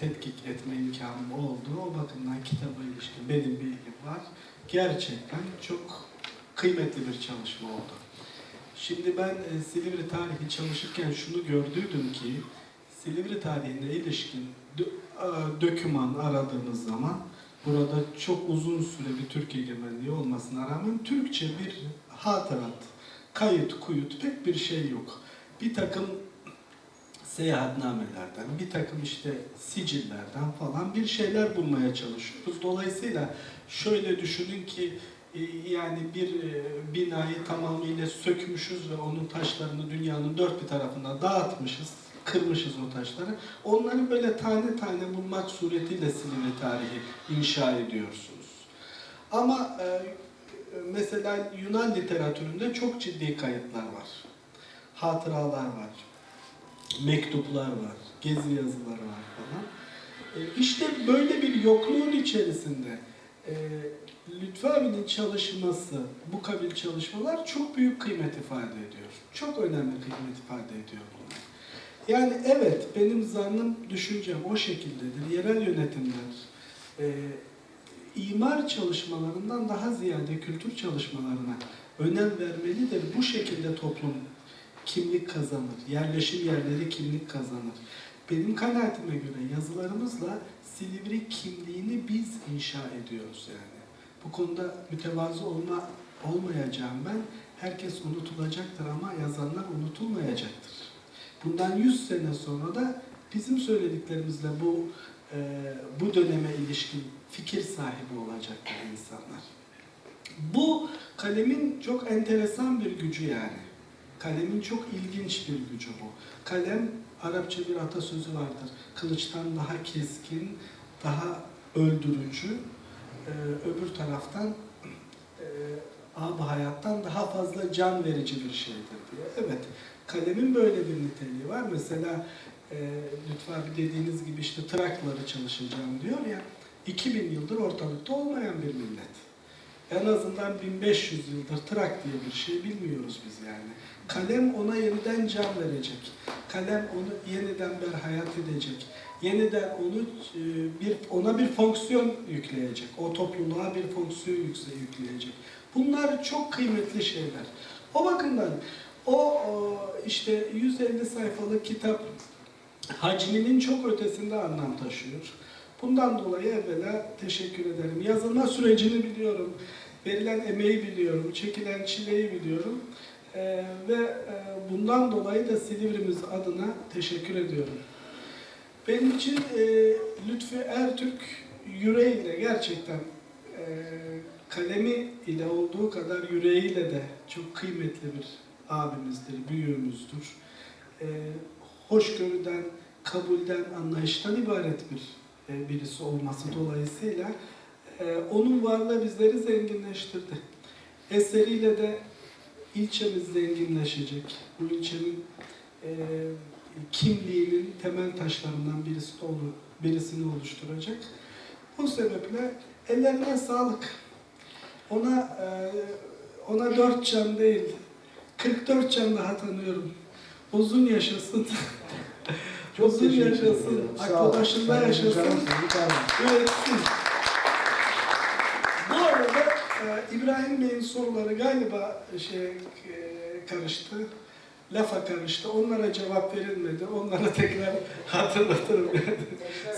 tetkik etme imkanım oldu. O bakımdan kitaba ilişkin benim bilgim var. Gerçekten çok kıymetli bir çalışma oldu. Şimdi ben e, Silivri tarihi çalışırken şunu gördüydüm ki Silivri tarihine ilişkin döküman aradığınız zaman burada çok uzun süre bir Türk egemenliği olmasına rağmen Türkçe bir hatırat, kayıt, kuyut pek bir şey yok. Bir takım seyahatnamelerden, bir takım işte sicillerden falan bir şeyler bulmaya çalışıyoruz. Dolayısıyla şöyle düşünün ki yani bir e, binayı tamamıyla sökmüşüz ve onun taşlarını dünyanın dört bir tarafına dağıtmışız, kırmışız o taşları. Onları böyle tane tane bulmak suretiyle Silivri tarihi inşa ediyorsunuz. Ama e, mesela Yunan literatüründe çok ciddi kayıtlar var. Hatıralar var, mektuplar var, gezi yazıları var falan. E, işte böyle bir yokluğun içerisinde e, Lütfü abinin çalışması, bu kabil çalışmalar çok büyük kıymet ifade ediyor. Çok önemli kıymet ifade ediyor bunlar. Yani evet, benim zannım, düşüncem o şekildedir. Yerel yönetimler, e, imar çalışmalarından daha ziyade kültür çalışmalarına önem vermelidir. Bu şekilde toplum kimlik kazanır, yerleşim yerleri kimlik kazanır. benim kanaatime göre yazılarımızla Silivri kimliğini biz inşa ediyoruz yani. Bu konuda mütevazı olma olmayacağım ben. Herkes unutulacaktır ama yazanlar unutulmayacaktır. Bundan 100 sene sonra da bizim söylediklerimizle bu e, bu döneme ilişkin fikir sahibi olacaktır insanlar. Bu kalemin çok enteresan bir gücü yani. Kalemin çok ilginç bir gücü bu. Kalem, Arapça bir atasözü vardır. Kılıçtan daha keskin, daha öldürücü, e, öbür taraftan e, ab hayattan daha fazla can verici bir şeydir diye. Evet, kalemin böyle bir niteliği var. Mesela e, Lütfü abi dediğiniz gibi işte trakları çalışacağım diyor ya, 2000 yıldır ortalıkta olmayan bir millet. En azından 1500 yıldır trak diye bir şey bilmiyoruz biz yani. Kalem ona yeniden can verecek. Kalem onu yeniden berhayat edecek. Yeniden onu e, bir ona bir fonksiyon yükleyecek. O topluluğa bir fonksiyon yükleyecek. Bunlar çok kıymetli şeyler. O bakımdan o işte 150 sayfalık kitap hacminin çok ötesinde anlam taşıyor. Bundan dolayı evvela teşekkür ederim. Yazılma sürecini biliyorum, verilen emeği biliyorum, çekilen çileyi biliyorum. Ee, ve e, bundan dolayı da Silivri'miz adına teşekkür ediyorum. Benim için e, Lütfü Ertürk yüreğiyle gerçekten e, kalemi ile olduğu kadar yüreğiyle de çok kıymetli bir abimizdir, büyüğümüzdür. E, hoşgörüden, kabulden, anlayıştan ibaret bir e, birisi olması dolayısıyla e, onun varlığı bizleri zenginleştirdi. Eseriyle de ilçemiz zenginleşecek. Bu ilçenin e, kimliğinin temel taşlarından birisi de olur, birisini oluşturacak. Bu sebeple ellerine sağlık. Ona e, ona dört can değil, 44 can daha tanıyorum. Uzun yaşasın. Uzun teşekkür yaşasın. Aklı başında yaşasın. Üretsin. Bu arada e, İbrahim Bey'in soruları galiba şey e, karıştı. Lafa karıştı. Onlara cevap verilmedi. Onlara tekrar hatırlatırım.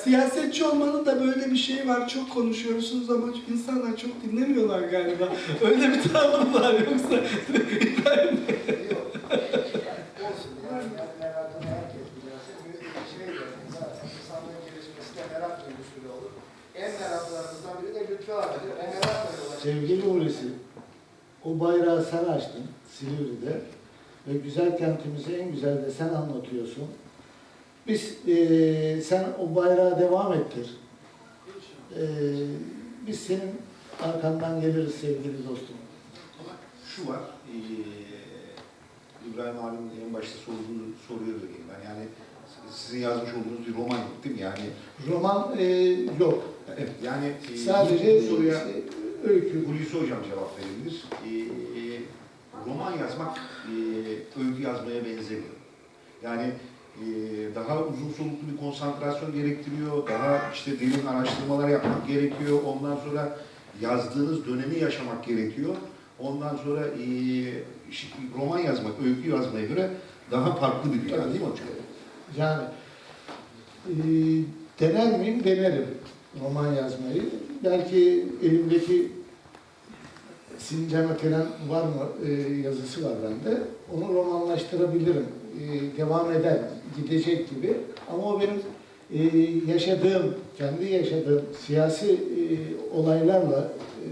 Siyasetçi olmanın da böyle bir şeyi var. Çok konuşuyorsunuz ama insanlar çok dinlemiyorlar galiba. Öyle bir tavrım var yoksa şey. En meraklarımızdan biri de Lütfü. O merakla çıkıyor. Sevgili Hulusi, o bayrağı sen açtın Silivri'de ve güzel kentimizi en güzel de sen anlatıyorsun. Biz, eee, sen o bayrağı devam ettir. Eee, biz senin arkandan geliriz sevgili dostum. Ama şu var, eee, İbrahim abinin en başta sorduğu soruya vereyim ben. Yani sizin yazmış olduğunuz bir roman değil mi? Yani Roman eee, yok. evet, yani eee, Sadece soruya işte öykü. Hulusi Hocam cevap verebilir. Eee, roman yazmak eee, öykü yazmaya benzemiyor. Yani eee, daha uzun soluklu bir konsantrasyon gerektiriyor, daha işte derin araştırmalar yapmak gerekiyor. Ondan sonra yazdığınız dönemi yaşamak gerekiyor. Ondan sonra şi- roman yazmak, öykü yazmaya göre daha farklı bir dünya değil mi hocam? Yani eee, dener miyim? Denerim roman yazmayı. Belki elimdeki Sincan Ötelen var mı e, yazısı var bende. Onu romanlaştırabilirim. E, devam eder, gidecek gibi. Ama o benim e, yaşadığım, kendi yaşadığım siyasi e, olaylarla e,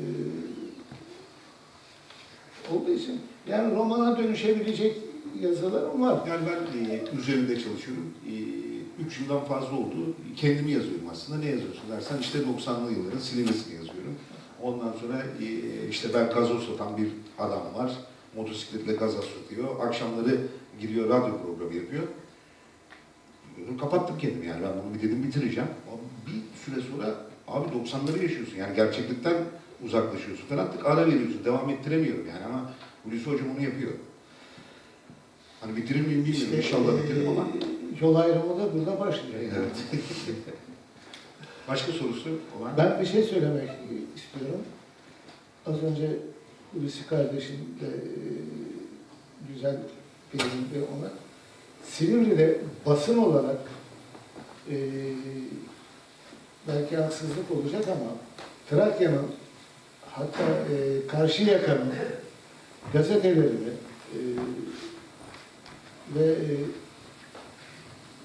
olduğu için yani romana dönüşebilecek yazılarım var. Yani ben e, üzerinde çalışıyorum. E, üç yıldan fazla oldu. Kendimi yazıyorum aslında. Ne yazıyorsun dersen işte 90'lı yılların Silivri'sini yazıyorum. Ondan sonra e, işte ben gazoz satan bir adam var. Motosikletle gazoz satıyor. Akşamları gidiyor radyo programı yapıyor. Bunu kapattım kendimi yani. Ben bunu bir dedim bitireceğim. Ama bir süre sonra abi 90'ları yaşıyorsun. Yani gerçeklikten uzaklaşıyorsun falan. Artık ara veriyorsun. Devam ettiremiyorum yani ama Hulusi Hocam onu yapıyor. Hani bitirir miyim bilmiyorum. İşte, İnşallah bitiririm ama. e, yol ayrımı da burada başlıyor. yani. Evet. Başka sorusu olan? Ben bir şey söylemek istiyorum. Az önce Hulusi kardeşim de e, güzel değindi ona. Silivri'de basın olarak e, belki haksızlık olacak ama Trakya'nın hatta e, Karşıyaka'nın gazetelerini e, ve e,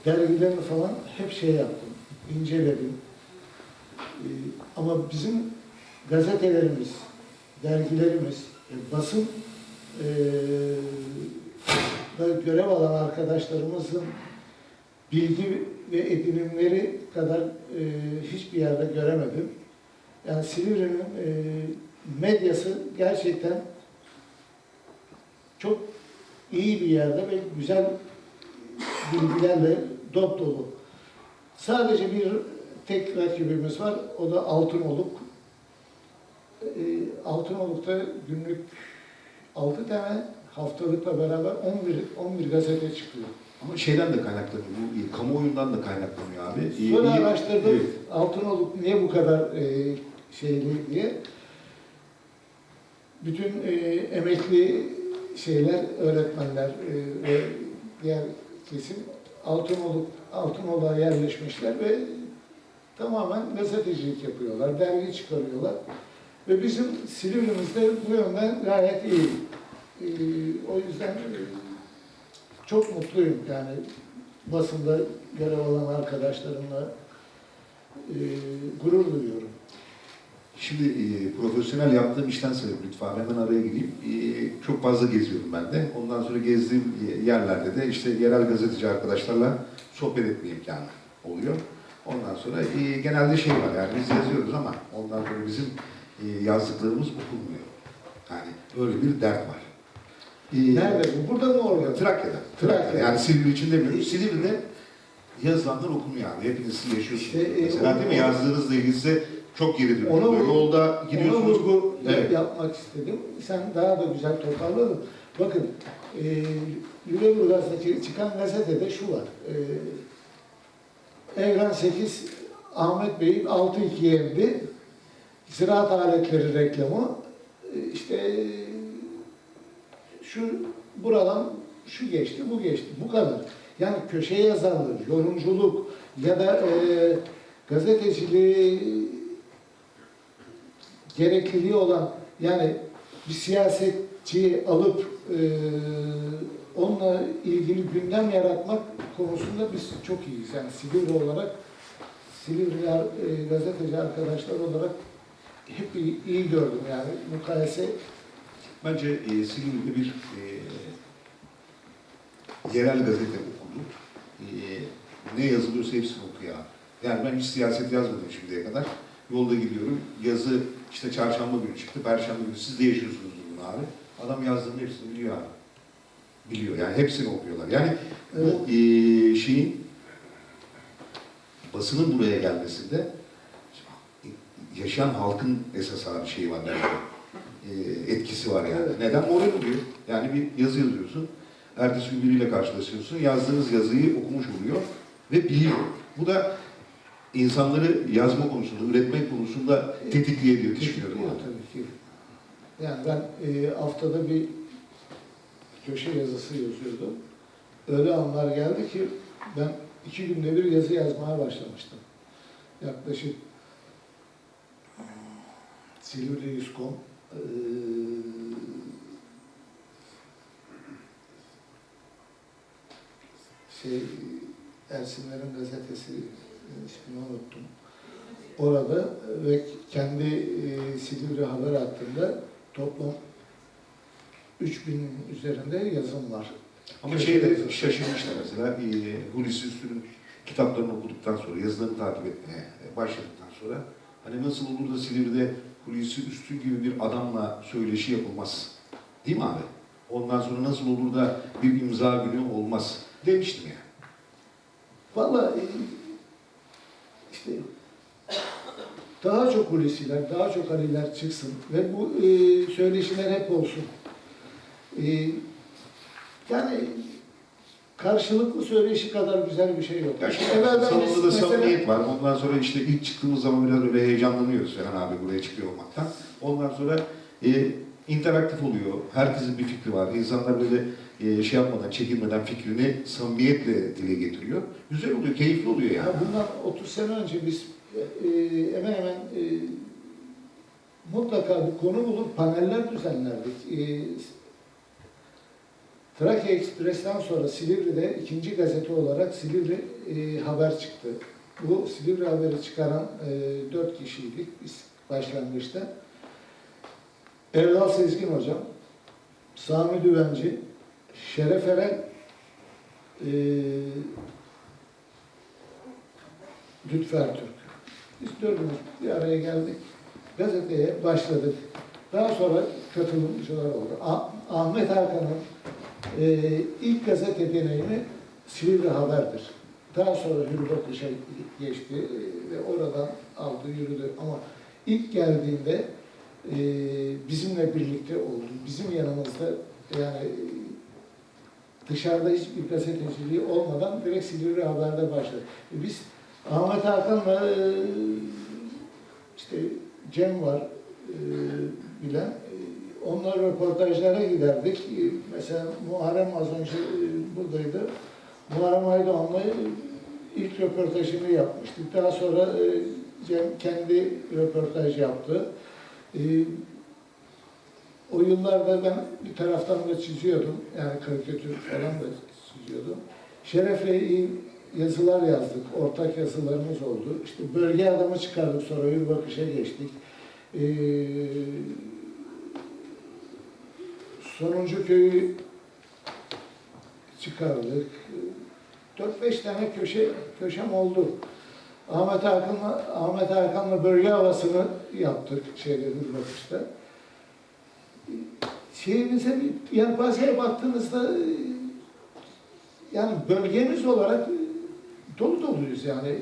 dergilerini falan hep şey yaptım, inceledim. E, ama bizim gazetelerimiz, dergilerimiz, e, basın e, görev alan arkadaşlarımızın bilgi ve edinimleri kadar e, hiçbir yerde göremedim. Yani Silivri'nin e, medyası gerçekten çok iyi bir yerde ve güzel bilgilerle dop dolu. Sadece bir tek rakibimiz var, o da Altınoluk. E, Altınoluk'ta günlük 6 tane haftalıkla beraber 11, 11 gazete çıkıyor. Ama şeyden de kaynaklanıyor, bu kamuoyundan da kaynaklanıyor abi. E, Sonra iyi- araştırdım Evet. Altınoluk niye bu kadar e, şeyli diye. Bütün e, emekli şeyler, öğretmenler e, ve diğer kesim Altınoluk, Altınoluk'a yerleşmişler ve tamamen gazetecilik yapıyorlar, dergi çıkarıyorlar. Ve bizim Silivri'mizde bu yönden gayet iyi. E, o yüzden e, çok mutluyum yani basında görev alan arkadaşlarımla e, gurur duyuyorum. Şimdi e, profesyonel yaptığım işten sebep lütfen hemen araya gireyim. E, çok fazla geziyorum ben de. Ondan sonra gezdiğim yerlerde de işte yerel gazeteci arkadaşlarla sohbet etme imkanı oluyor. Ondan sonra e, genelde şey var yani biz yazıyoruz ama ondan sonra bizim e, yazdıklarımız okunmuyor. Yani öyle bir dert var. E, Nerede bu? Burada mı orada? Trakya'da. Trakya'da. Trakya'da. Yani Silivri için demiyorum. Silivri'de yazılanlar okunuyor abi. Hepiniz yaşıyorsunuz. İşte, e, Mesela onu- değil mi? Yazdığınızla ilgili size çok geri dönüyor. Ona- Yolda Ona gidiyorsunuz. vurgu Evet. yapmak istedim. Sen daha da güzel toparladın. Bakın, e, Lüleburgaz'daki çıkan gazetede şu var. E, Evren 8, Ahmet Bey'in 6-2 yendi. Ziraat aletleri reklamı. E, işte şu buradan şu geçti, bu geçti. Bu kadar. Yani köşe yazarlığı, yorumculuk ya da e, gazeteciliği gerekliliği olan yani bir siyasetçiyi alıp e, onunla ilgili gündem yaratmak konusunda biz çok iyiyiz. Yani Silivri olarak Silivri e, gazeteci arkadaşlar olarak hep iyi, iyi gördüm yani mukayese Bence e, Silivri'de bir e, yerel gazete okudu. E, ne yazılıyorsa hepsini okuyor abi. Yani ben hiç siyaset yazmadım şimdiye kadar. Yolda gidiyorum. Yazı işte çarşamba günü çıktı. Perşembe günü siz de yaşıyorsunuz bunu abi. Adam yazdığının hepsini biliyor abi. Biliyor. Yani hepsini okuyorlar. Yani bu e, şeyin basının buraya gelmesinde yaşayan halkın esas abi şeyi var bence. E, etkisi var yani. Neden? Moral oluyor. Yani bir yazı yazıyorsun. Ertesi gün biriyle karşılaşıyorsun. Yazdığınız yazıyı okumuş oluyor ve biliyor. Bu da insanları yazma konusunda, üretmek konusunda tetikliyor diye düşünüyorum. Abi. tabii ki. Yani ben e, haftada bir köşe yazısı yazıyordum. Öyle anlar geldi ki ben iki günde bir yazı yazmaya başlamıştım. Yaklaşık Silivri Yüzkom şey Ersinlerin gazetesi ismini unuttum. Orada ve kendi e, Silivri Haber hattında toplam 3000 üzerinde yazım var. Ama şeyde şaşırmışlar mesela e, Hulusi Üstün'ün kitaplarını okuduktan sonra, yazılarını takip etmeye başladıktan sonra hani nasıl olur da Silivri'de Hulusi Üstün gibi bir adamla söyleşi yapılmaz. Değil mi abi? Ondan sonra nasıl olur da bir imza günü olmaz demiştim yani. Vallahi e, işte daha çok Hulusiler, daha çok Aliler çıksın ve bu e, söyleşiler hep olsun. E, yani karşılıklı söyleşi kadar güzel bir şey yok. Ya salonda da mesela- samimiyet var. Ondan sonra işte ilk çıktığımız zaman biraz böyle heyecanlanıyoruz Ferhan abi buraya çıkıyor olmaktan. Ondan sonra e, interaktif oluyor. Herkesin bir fikri var. İnsanlar böyle e, şey yapmadan, çekinmeden fikrini samimiyetle dile getiriyor. Güzel oluyor, keyifli oluyor yani. Ya bundan 30 sene önce biz e, hemen hemen e, mutlaka bir konu bulup paneller düzenlerdik. E, Trakya Ekspres'ten sonra Silivri'de ikinci gazete olarak Silivri e, Haber çıktı. Bu Silivri Haber'i çıkaran e, dört kişiydik biz başlangıçta. Erdal Sezgin Hocam, Sami Düvenci, Şeref Eren, e, Lütfer Türk. Biz dördümüz bir araya geldik. Gazeteye başladık. Daha sonra katılımcılar oldu. Ah- Ahmet Hakan'ın e, ilk gazete deneyimi Silivri Haber'dir. Daha sonra Hürriyet Bakış'a geçti e, ve oradan aldı, yürüdü. Ama ilk geldiğinde e, bizimle birlikte oldu. Bizim yanımızda yani dışarıda hiçbir gazeteciliği olmadan direkt Silivri Haber'de başladı. E, Biz Ahmet Hakan'la e, işte Cem var e, bilen. Onlar röportajlara giderdik. E, Mesela Muharrem az önce e, buradaydı. Muharrem Aydoğan'la ilk röportajını yapmıştık. Daha sonra e, Cem kendi röportaj yaptı. E, O yıllarda ben bir taraftan da çiziyordum. Yani karikatür falan da çiziyordum. Şeref'le yazılar yazdık. Ortak yazılarımız oldu. İşte bölge adamı çıkardık. Sonra bir bakışa geçtik. Ee, Sonuncu köyü çıkardık. 4-5 tane köşe köşem oldu. Ahmet Hakan'la Ahmet Hakan'la bölge havasını yaptık şeyde bakışta. Şeyimize bir yelpazeye baktığınızda yani bölgemiz olarak dolu doluyuz yani.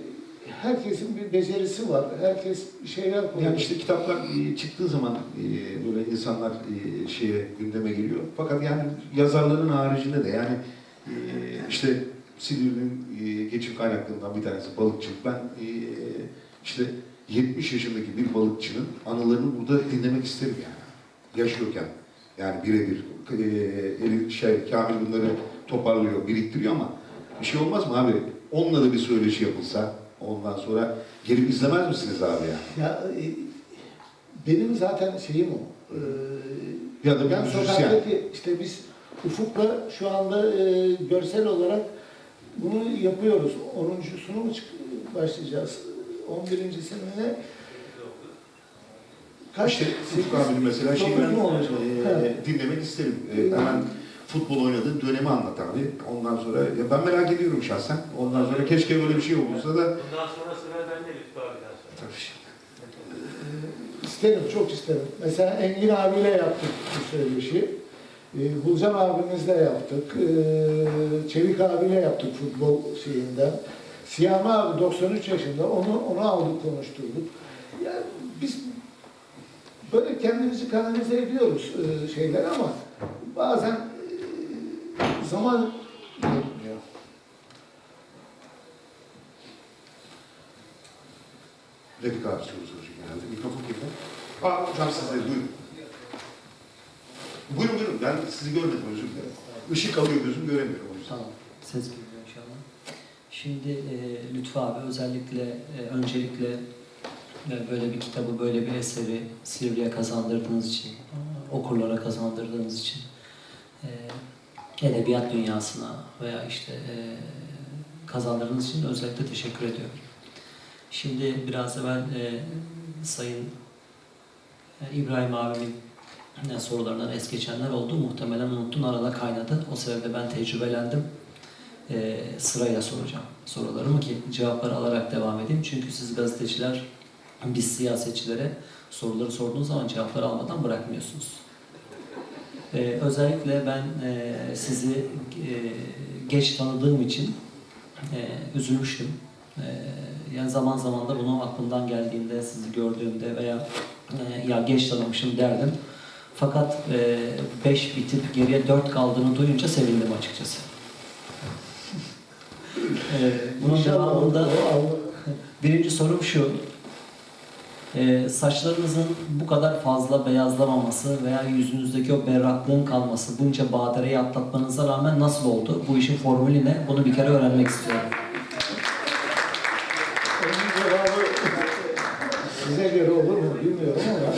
Herkesin bir becerisi var. Herkes şeyler koyuyor. Yani işte kitaplar e, çıktığı zaman e, böyle insanlar e, şeye gündeme geliyor. Fakat yani yazarların haricinde de yani işte Silivri'nin geçim kaynaklarından bir tanesi balıkçılık. Ben işte 70 yaşındaki bir balıkçının anılarını burada dinlemek isterim yani. Yaşıyorken. Yani birebir e, eli şey, Kamil bunları toparlıyor, biriktiriyor ama bir şey olmaz mı abi? Onunla da bir söyleşi yapılsa ondan sonra gelip izlemez misiniz abi yani? Ya e, benim zaten şeyim o. Ee, Ya da ben sokaktaki işte biz Ufuk'la şu anda e, görsel olarak bunu yapıyoruz. 10.sunu mu başlayacağız? 11.sini mi ne? Kaç? İşte Ufuk abinin mesela şey dokuz ben e, dinlemek isterim. E, hemen futbol oynadığı dönemi anlat abi. Ondan sonra ya ben merak ediyorum şahsen. Ondan sonra keşke böyle bir şey olursa da Bundan sonra sıra bende Lütfü abiden sonra. tabii. İsterim, çok isterim. Mesela Engin abiyle yaptık bu söyleşi. Ee, Bulcan abimizle yaptık. Ee, Çevik abiyle yaptık futbol şeyinden. Siyami abi 93 yaşında. Onu onu aldık konuşturduk. Yani biz böyle kendimizi kanalize ediyoruz e, şeyler ama bazen zaman yetmiyor. Refik abi soru soracak herhalde. Mikrofon kimde? Aa hocam siz de buyurun. Buyurun buyurun. Ben sizi görmedim özür dilerim. Işık alıyor gözüm göremiyorum. Tamam, ses geliyor inşallah. Şimdi e, Lütfü abi özellikle, e, öncelikle e, böyle bir kitabı, böyle bir eseri Silivri'ye kazandırdığınız için, okurlara kazandırdığınız için, e, edebiyat dünyasına veya işte e, kazandırdığınız için özellikle teşekkür ediyorum. Şimdi biraz evvel e, Sayın e, İbrahim abimin ne sorularından es geçenler oldu. Muhtemelen unuttun arada kaynadı. O sebeple ben tecrübelendim. Ee, sırayla soracağım sorularımı ki cevapları alarak devam edeyim. Çünkü siz gazeteciler, biz siyasetçilere soruları sorduğunuz zaman cevapları almadan bırakmıyorsunuz. Ee, özellikle ben e, sizi e, geç tanıdığım için e, üzülmüştüm. E, yani zaman zaman da bunu aklımdan geldiğinde, sizi gördüğümde veya e, ya geç tanımışım derdim. Fakat 5 bitip geriye 4 kaldığını duyunca sevindim açıkçası. e, bunun devamında birinci sorum şu. Ee, saçlarınızın bu kadar fazla beyazlamaması veya yüzünüzdeki o berraklığın kalması, bunca badireyi atlatmanıza rağmen nasıl oldu? Bu işin formülü ne? Bunu bir kere öğrenmek istiyorum. Onun cevabı size göre olur mu bilmiyorum ama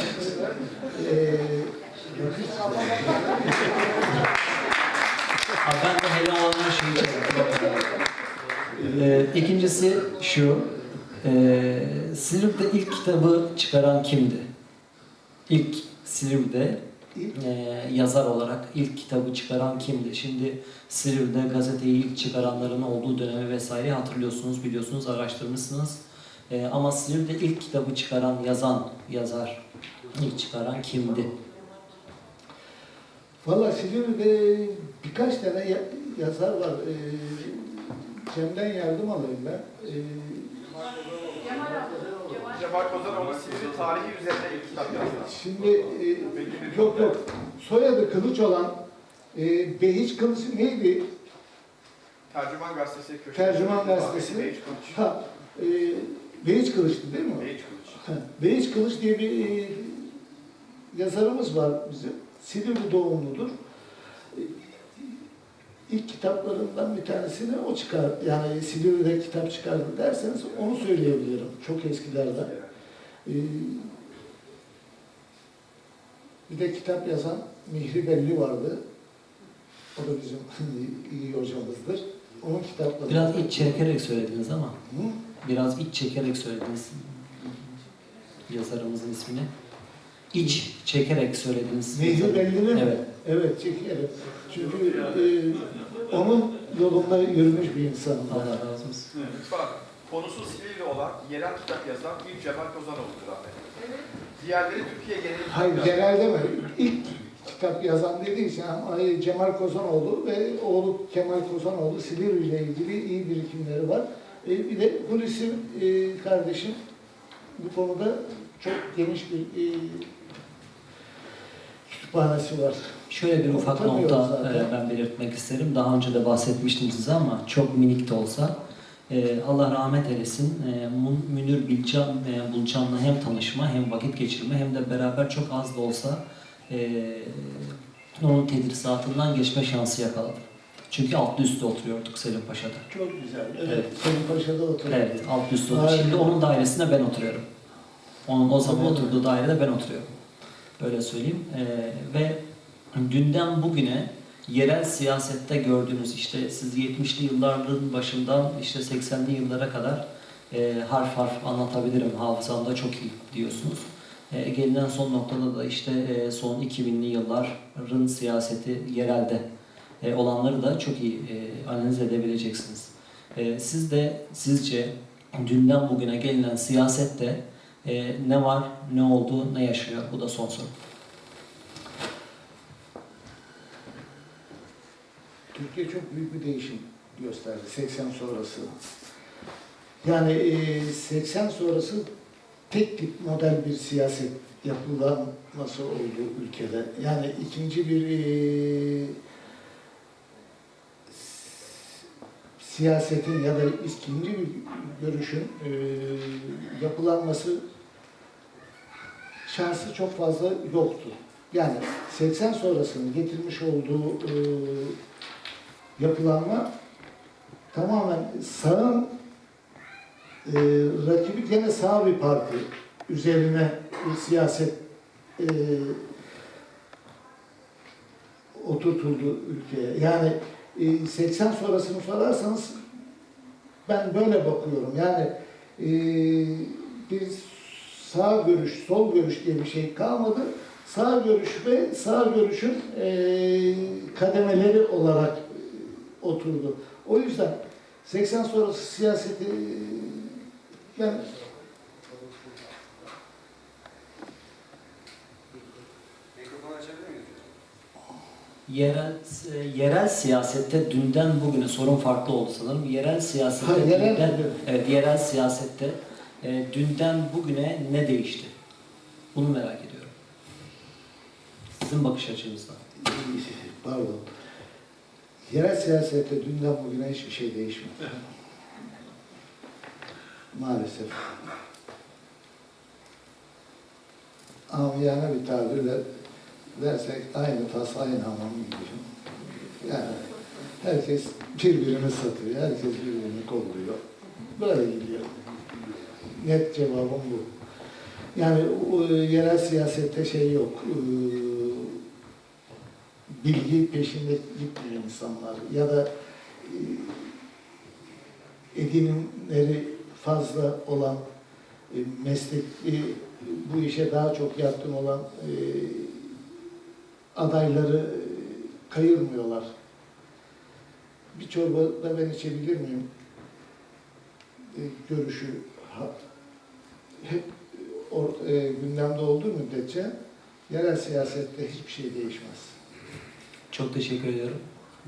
Ha, ben de hele olanlar şeyi. Ee, ikincisi şu, ee, Silivri'de ilk kitabı çıkaran kimdi? İlk Silivri'de ee, yazar olarak ilk kitabı çıkaran kimdi? Şimdi Silivri'de gazeteyi ilk çıkaranların olduğu dönemi vesaire hatırlıyorsunuz, biliyorsunuz, araştırmışsınız. Ee, ama Silivri'de ilk kitabı çıkaran, yazan, yazar, ilk çıkaran kimdi? Valla Silivri'de birkaç tane ya- yazar var. Ee, Cem'den yardım alayım ben. Ee, Cemal Kozanoğlu Silivri tarihi üzerine ilk kitap yazdı. şimdi e, yok yok soyadı Kılıç olan e, Behiç Kılıç neydi? Tercüman Gazetesi köşesi. Tercüman Gazetesi. Beyiç Kılıç. Ha, e, Behiç Kılıç'tı değil mi? Beyiç Kılıç. Ha, Behiç Kılıç diye bir e, yazarımız var bizim. Silivri doğumludur. İlk kitaplarından bir tanesini o çıkar. Yani Silivri'de kitap çıkardı derseniz onu söyleyebilirim. Çok eskilerden. E, bir de kitap yazan Mihri Belli vardı. O da bizim iyi hocamızdır. Onun kitapları. Biraz iç çekerek söylediniz ama. Hı? Biraz iç çekerek söylediniz yazarımızın ismini. İç çekerek söylediniz. Mehdi Belli'nin mi? Evet. Evet, çekerim. Çünkü e, onun yolunda yürümüş bir insanım. ben. Allah razı olsun. Lütfen. Konusu Silivri olan yerel kitap yazan ilk Cemal Kozanoğlu'dur Ahmet. Diğerleri Türkiye genelinde Hayır, genelde mi? İlk kitap yazan dediği için ama Cemal Kozanoğlu ve oğlu Kemal Kozanoğlu Silivri ile ilgili iyi birikimleri var. E, bir de Hulusi e, kardeşim bu konuda çok geniş bir e, kütüphanesi var. Şöyle bir ufak nokta zaten. e, ben belirtmek isterim. Daha önce de bahsetmiştim size ama çok minik de olsa. e, Allah rahmet eylesin. E, Münir Bilcan, Bulcan'la hem tanışma hem vakit geçirme hem de beraber çok az da olsa onun tedrisatından geçme şansı yakaladım. Çünkü altlı üstte oturuyorduk Selim Paşa'da. Çok güzel. Evet, Evet. Selim Paşa'da oturuyor. Evet, alt üst oldu. Harika. Şimdi onun dairesinde ben oturuyorum. Onun o zaman Tabii. oturduğu dairede ben oturuyorum. Öyle söyleyeyim. Ee, ve dünden bugüne yerel siyasette gördüğünüz işte siz 70'li yılların başından işte 80'li yıllara kadar e, harf harf anlatabilirim. Hafızamda çok iyi diyorsunuz. E, gelinen son noktada da işte e, son 2000'li yılların siyaseti yerelde e, olanları da çok iyi e, analiz edebileceksiniz. E, siz de sizce dünden bugüne gelinen siyasette e, ne var, ne oldu, ne yaşıyor? Bu da son soru. Türkiye çok büyük bir değişim gösterdi 80 sonrası. Yani e, 80 sonrası tek tip model bir siyaset yapılanması oldu ülkede. Yani ikinci bir e, siyasetin ya da ikinci bir görüşün e, yapılanması şansı çok fazla yoktu. Yani 80 sonrasının getirmiş olduğu e, yapılanma tamamen sağın e, rakibi gene sağ bir parti üzerine bir siyaset e, oturtuldu ülkeye. Yani e, 80 sonrasını sorarsanız ben böyle bakıyorum. Yani e, bir sağ görüş, sol görüş diye bir şey kalmadı. Sağ görüş ve sağ görüşün e, kademeleri olarak e, oturdu. O yüzden 80 sonrası siyaseti e, miyiz? Yerel, e, yerel siyasette dünden bugüne sorun farklı oldu sanırım. Yerel siyasette Ha, yerel dünden, evet, yerel siyasette e, dünden bugüne ne değişti? Bunu merak ediyorum. Sizin bakış açınızdan. pardon. Yerel siyasette dünden bugüne hiçbir şey değişmedi. Maalesef. amiyane bir tabirle dersek aynı tas aynı hamam gibi. Yani herkes birbirini satıyor, herkes birbirini kolluyor. Böyle gidiyor. Net cevabım bu. Yani o, yerel siyasette şey yok. Ee, bilgi peşinde gitmiyor insanlar. Ya da e, edinimleri fazla olan e, meslekli bu işe daha çok yatkın olan e, adayları e, kayırmıyorlar. Bir çorba da ben içebilir miyim? E, görüşü hep or, e, gündemde olduğu müddetçe yerel siyasette hiçbir şey değişmez. Çok teşekkür ediyorum.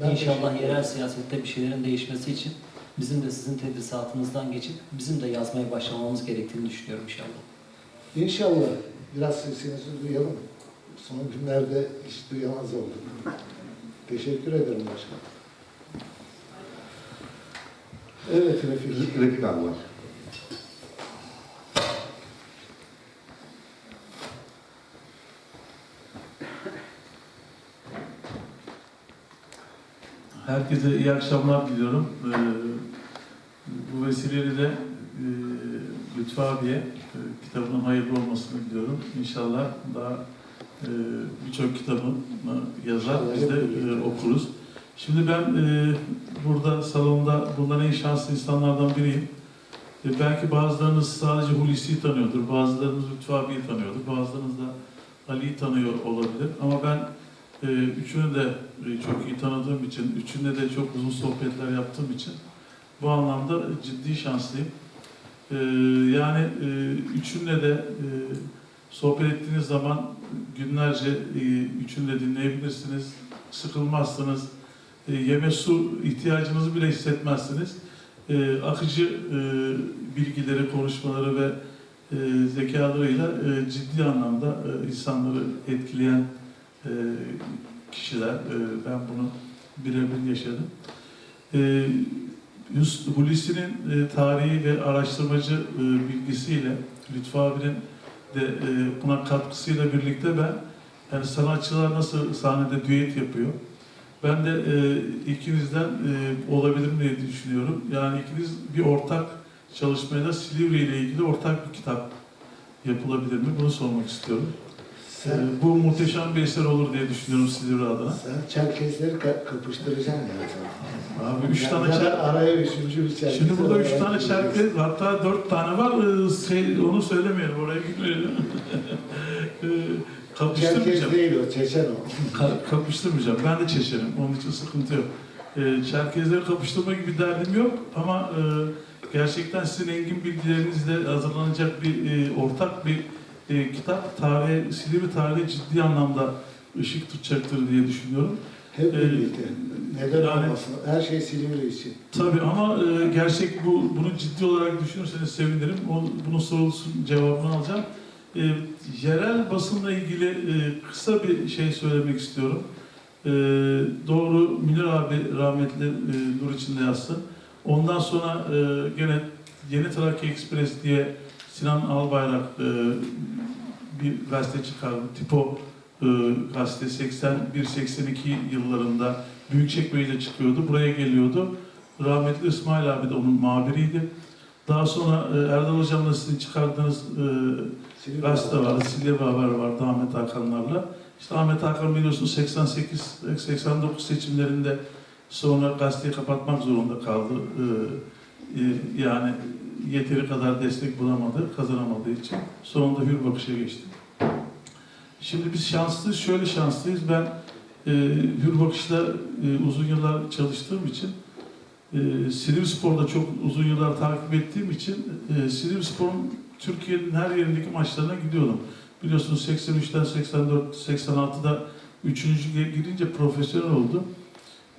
Ben İnşallah teşekkür yerel siyasette bir şeylerin değişmesi için bizim de sizin tedrisatınızdan geçip bizim de yazmaya başlamamız gerektiğini düşünüyorum inşallah. İnşallah biraz sesinizi duyalım. Son günlerde hiç duyamaz oldum. Teşekkür ederim başkanım. Evet Refik. Refik abi var. Herkese iyi akşamlar diliyorum. Ee, bu vesileyle de e, Lütfü abiye e, kitabının hayırlı olmasını diliyorum. İnşallah daha e, birçok kitabını yazar, biz de okuruz. Şimdi ben burada salonda bulunan en şanslı insanlardan biriyim. Belki bazılarınız sadece Hulusi'yi tanıyordur, bazılarınız Lütfü abiyi tanıyordur, bazılarınız da Ali'yi tanıyor olabilir. Ama ben ee, üçünü de e, çok iyi tanıdığım için, üçünde de çok uzun sohbetler yaptığım için bu anlamda ciddi şanslıyım. Ee, yani e, üçünle de e, sohbet ettiğiniz zaman günlerce e, üçünü de dinleyebilirsiniz, sıkılmazsınız, yeme su ihtiyacınızı bile hissetmezsiniz. Akıcı bilgileri, konuşmaları ve zekalarıyla ciddi anlamda insanları etkileyen e, kişiler. E, ben bunu birebir yaşadım. E, Hulusi'nin e, tarihi ve araştırmacı e, bilgisiyle, Lütfü abinin de e, buna katkısıyla birlikte ben yani sanatçılar nasıl sahnede düet yapıyor. Ben de e, ikinizden e, olabilir mi diye düşünüyorum. Yani ikiniz bir ortak çalışmaya da Silivri ile ilgili ortak bir kitap yapılabilir mi? Bunu sormak istiyorum. Sen, Ee, bu muhteşem bir eser olur diye düşünüyorum Silivri adına. sen Çerkezleri ka- kapıştıracaksın yani. Abi üç tane ya da çer... araya üçüncü bir Çerkez. Şimdi burada üç tane çerkez, hatta dört tane var. Ee, onu söylemeyelim, oraya gitmeyelim. Ee, kapıştırmayacağım. Çerkez değil o, Çeçen o. Ka- kapıştırmayacağım. Ben de Çeşerim. Onun için sıkıntı yok. Ee, Çerkezleri kapıştırma gibi derdim yok ama e, gerçekten sizin engin bilgilerinizle hazırlanacak bir e, ortak bir e, kitap tarihe, Silivri tarihe ciddi anlamda ışık tutacaktır diye düşünüyorum. Hep Ee, birlikte. Neden yani- olmasın? Her şey Silivri için. Tabii ama e, gerçek bu bunu ciddi olarak düşünürseniz sevinirim. O, bunun sorusun cevabını alacağım. E, yerel basınla ilgili e, kısa bir şey söylemek istiyorum. E, doğru Münir abi rahmetli e, nur içinde yazsın. Ondan sonra e, gene Yeni Trakya Express diye Sinan Albayrak e, bir gazete çıkardı. Tipo e, gazete 81-82 yıllarında Büyükçekmece'de çıkıyordu. Buraya geliyordu. Rahmetli İsmail abi de onun muhabiriydi. Daha sonra e, Erdal Hocam'la sizin çıkardığınız e, gazete vardı. Silivri Haber vardı Ahmet Hakanlarla. İşte Ahmet Hakan biliyorsunuz 88-89 seçimlerinde sonra gazeteyi kapatmak zorunda kaldı. E, e, yani yeteri kadar destek bulamadı, kazanamadığı için. Sonunda Hür Bakış'a geçti. Şimdi biz şanslıyız, şöyle şanslıyız. Ben e, Hür Bakış'ta e, uzun yıllar çalıştığım için e, Silivri Spor'da çok uzun yıllar takip ettiğim için e, Silivri Spor'un Türkiye'nin her yerindeki maçlarına gidiyordum. Biliyorsunuz 83'ten 84, 86'da 3. girince profesyonel oldu.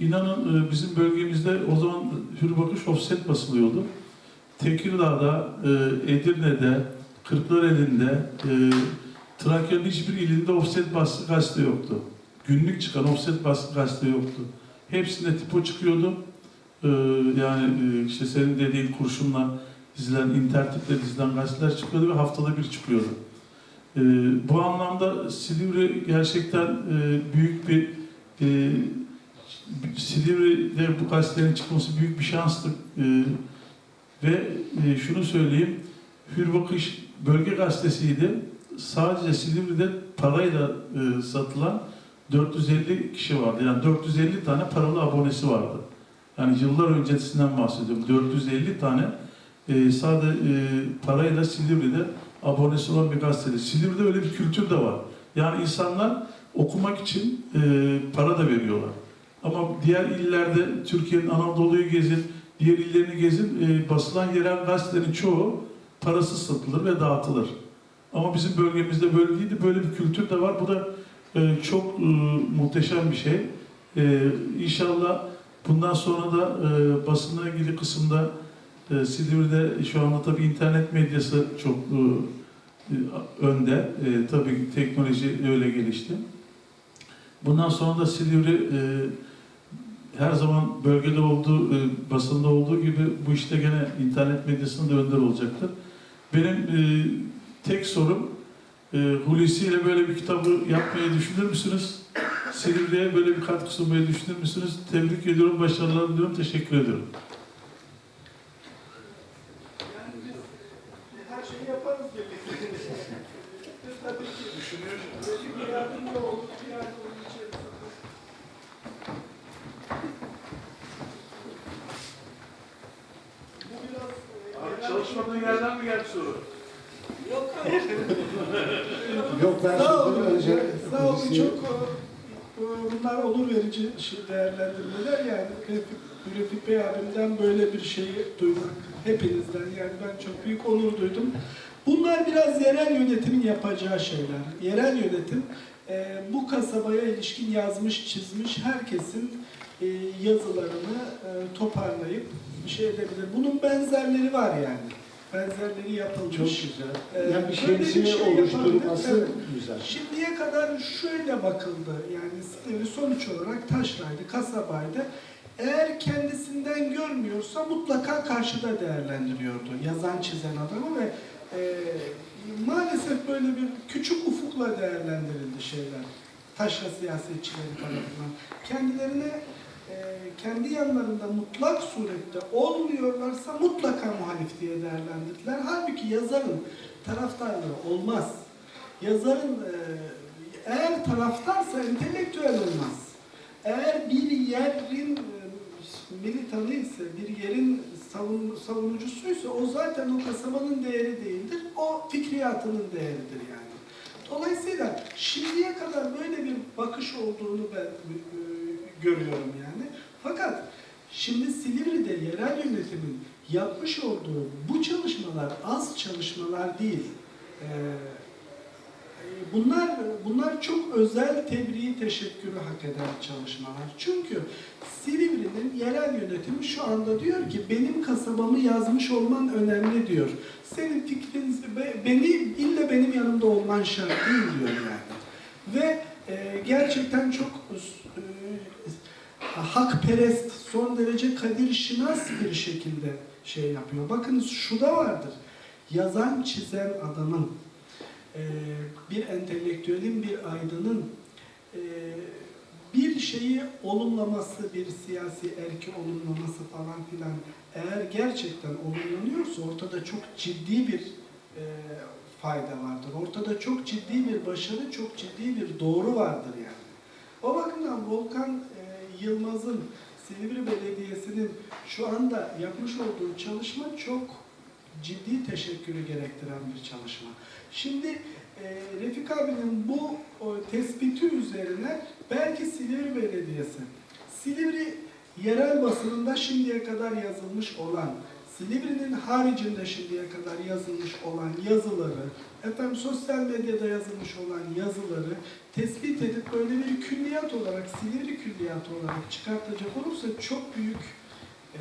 İnanın e, bizim bölgemizde o zaman Hür Bakış offset basılıyordu. Tekirdağ'da, e, Edirne'de, Kırklareli'nde, e, Trakya'nın hiçbir ilinde offset baskı gazete yoktu. Günlük çıkan offset baskı gazete yoktu. Hepsinde tipo çıkıyordu. Ee, yani e, işte senin dediğin kurşunla dizilen, intertiple dizilen gazeteler çıkıyordu ve haftada bir çıkıyordu. E, bu anlamda Silivri gerçekten e, büyük bir e, Silivri'de bu gazetelerin çıkması büyük bir şanstı. E, ve e, şunu söyleyeyim, Hür Bakış Bölge Gazetesi'ydi. Sadece Silivri'de parayla e, satılan 450 kişi vardı. Yani 450 tane paralı abonesi vardı. Yani yıllar öncesinden bahsediyorum. 450 tane e, sadece parayla Silivri'de abonesi olan bir gazetede. Silivri'de öyle bir kültür de var. Yani insanlar okumak için e, para da veriyorlar. Ama diğer illerde Türkiye'nin Anadolu'yu gezin, diğer illerini gezin, e, basılan yerel gazetelerin çoğu parasız satılır ve dağıtılır. Ama bizim bölgemizde böyle değildi. Böyle bir kültür de var. Bu da e, çok e, muhteşem bir şey. E, inşallah bundan sonra da e, basınla ilgili kısımda e, Silivri'de şu anda tabii internet medyası çok e, önde. E, tabii teknoloji öyle gelişti. Bundan sonra da Silivri e, her zaman bölgede olduğu, e, basında olduğu gibi bu işte gene internet medyasında da önder olacaktır. Benim e, tek sorum e, Hulusi ile böyle bir kitabı yapmayı düşünür müsünüz? Silivri'ye böyle bir katkı sunmayı düşünür müsünüz? Tebrik ediyorum, başarılar diliyorum, teşekkür ediyorum. Her şeyi yaparız birlikte. Biz tabii ki düşünüyoruz. Bir yardımcı olur, bir yardımcı içerisinde. Bu biraz... Abi çalışmadığın yerden mi geldi soru? Yok hayır. Yok, ben sözünü olun. önce olun Hulusi'ye- çok e, bunlar onur verici şey değerlendirmeler yani Refik, Refik Bey abimden böyle bir şeyi duymak hepinizden yani ben çok büyük onur duydum. Bunlar biraz yerel yönetimin yapacağı şeyler. Yerel yönetim e, bu kasabaya ilişkin yazmış çizmiş herkesin e, yazılarını e, toparlayıp bir şey edebilir. Bunun benzerleri var yani. Benzerleri yapılmış. Çok güzel. Ee, Yani bir şemsiye şey oluşturulması yapabilir. güzel. Şimdiye kadar şöyle bakıldı. Yani sonuç olarak taşraydı, kasabaydı. Eğer kendisinden görmüyorsa mutlaka karşıda değerlendiriyordu yazan çizen adamı ve e, maalesef böyle bir küçük ufukla değerlendirildi şeyler. Taşra siyasetçileri tarafından. Kendilerine kendi yanlarında mutlak surette olmuyorlarsa mutlaka muhalif diye değerlendirdiler. Halbuki yazarın taraftarlığı olmaz. Yazarın e, eğer taraftarsa entelektüel olmaz. Eğer bir yerin e, militanı ise, bir yerin savun, savunucusuysa o zaten o kasabanın değeri değildir. O fikriyatının değeridir yani. Dolayısıyla şimdiye kadar böyle bir bakış olduğunu ben e, görüyorum yani. Fakat şimdi Silivri'de yerel yönetimin yapmış olduğu bu çalışmalar az çalışmalar değil. Ee, Bunlar bunlar çok özel tebriği teşekkürü hak eden çalışmalar. Çünkü Silivri'nin yerel yönetimi şu anda diyor ki benim kasabamı yazmış olman önemli diyor. Senin fikrin be- beni ille benim yanımda olman şart değil diyor yani. Ve e, gerçekten çok hakperest, son derece kadir şinas bir şekilde şey yapıyor. Bakınız şu da vardır. Yazan, çizen adamın e, bir entelektüelin, bir aydının e, bir şeyi olumlaması, bir siyasi erki olumlaması falan filan eğer gerçekten olumlanıyorsa ortada çok ciddi bir e, fayda vardır. Ortada çok ciddi bir başarı, çok ciddi bir doğru vardır yani. O bakımdan Volkan Yılmaz'ın Silivri Belediyesi'nin şu anda yapmış olduğu çalışma çok ciddi teşekkürü gerektiren bir çalışma. Şimdi e, Refik abinin bu o, tespiti üzerine belki Silivri Belediyesi, Silivri yerel basınında şimdiye kadar yazılmış olan, Silivri'nin haricinde şimdiye kadar yazılmış olan yazıları, efendim sosyal medyada yazılmış olan yazıları tespit edip böyle bir külliyat olarak, Silivri külliyatı olarak çıkartacak olursa çok büyük e,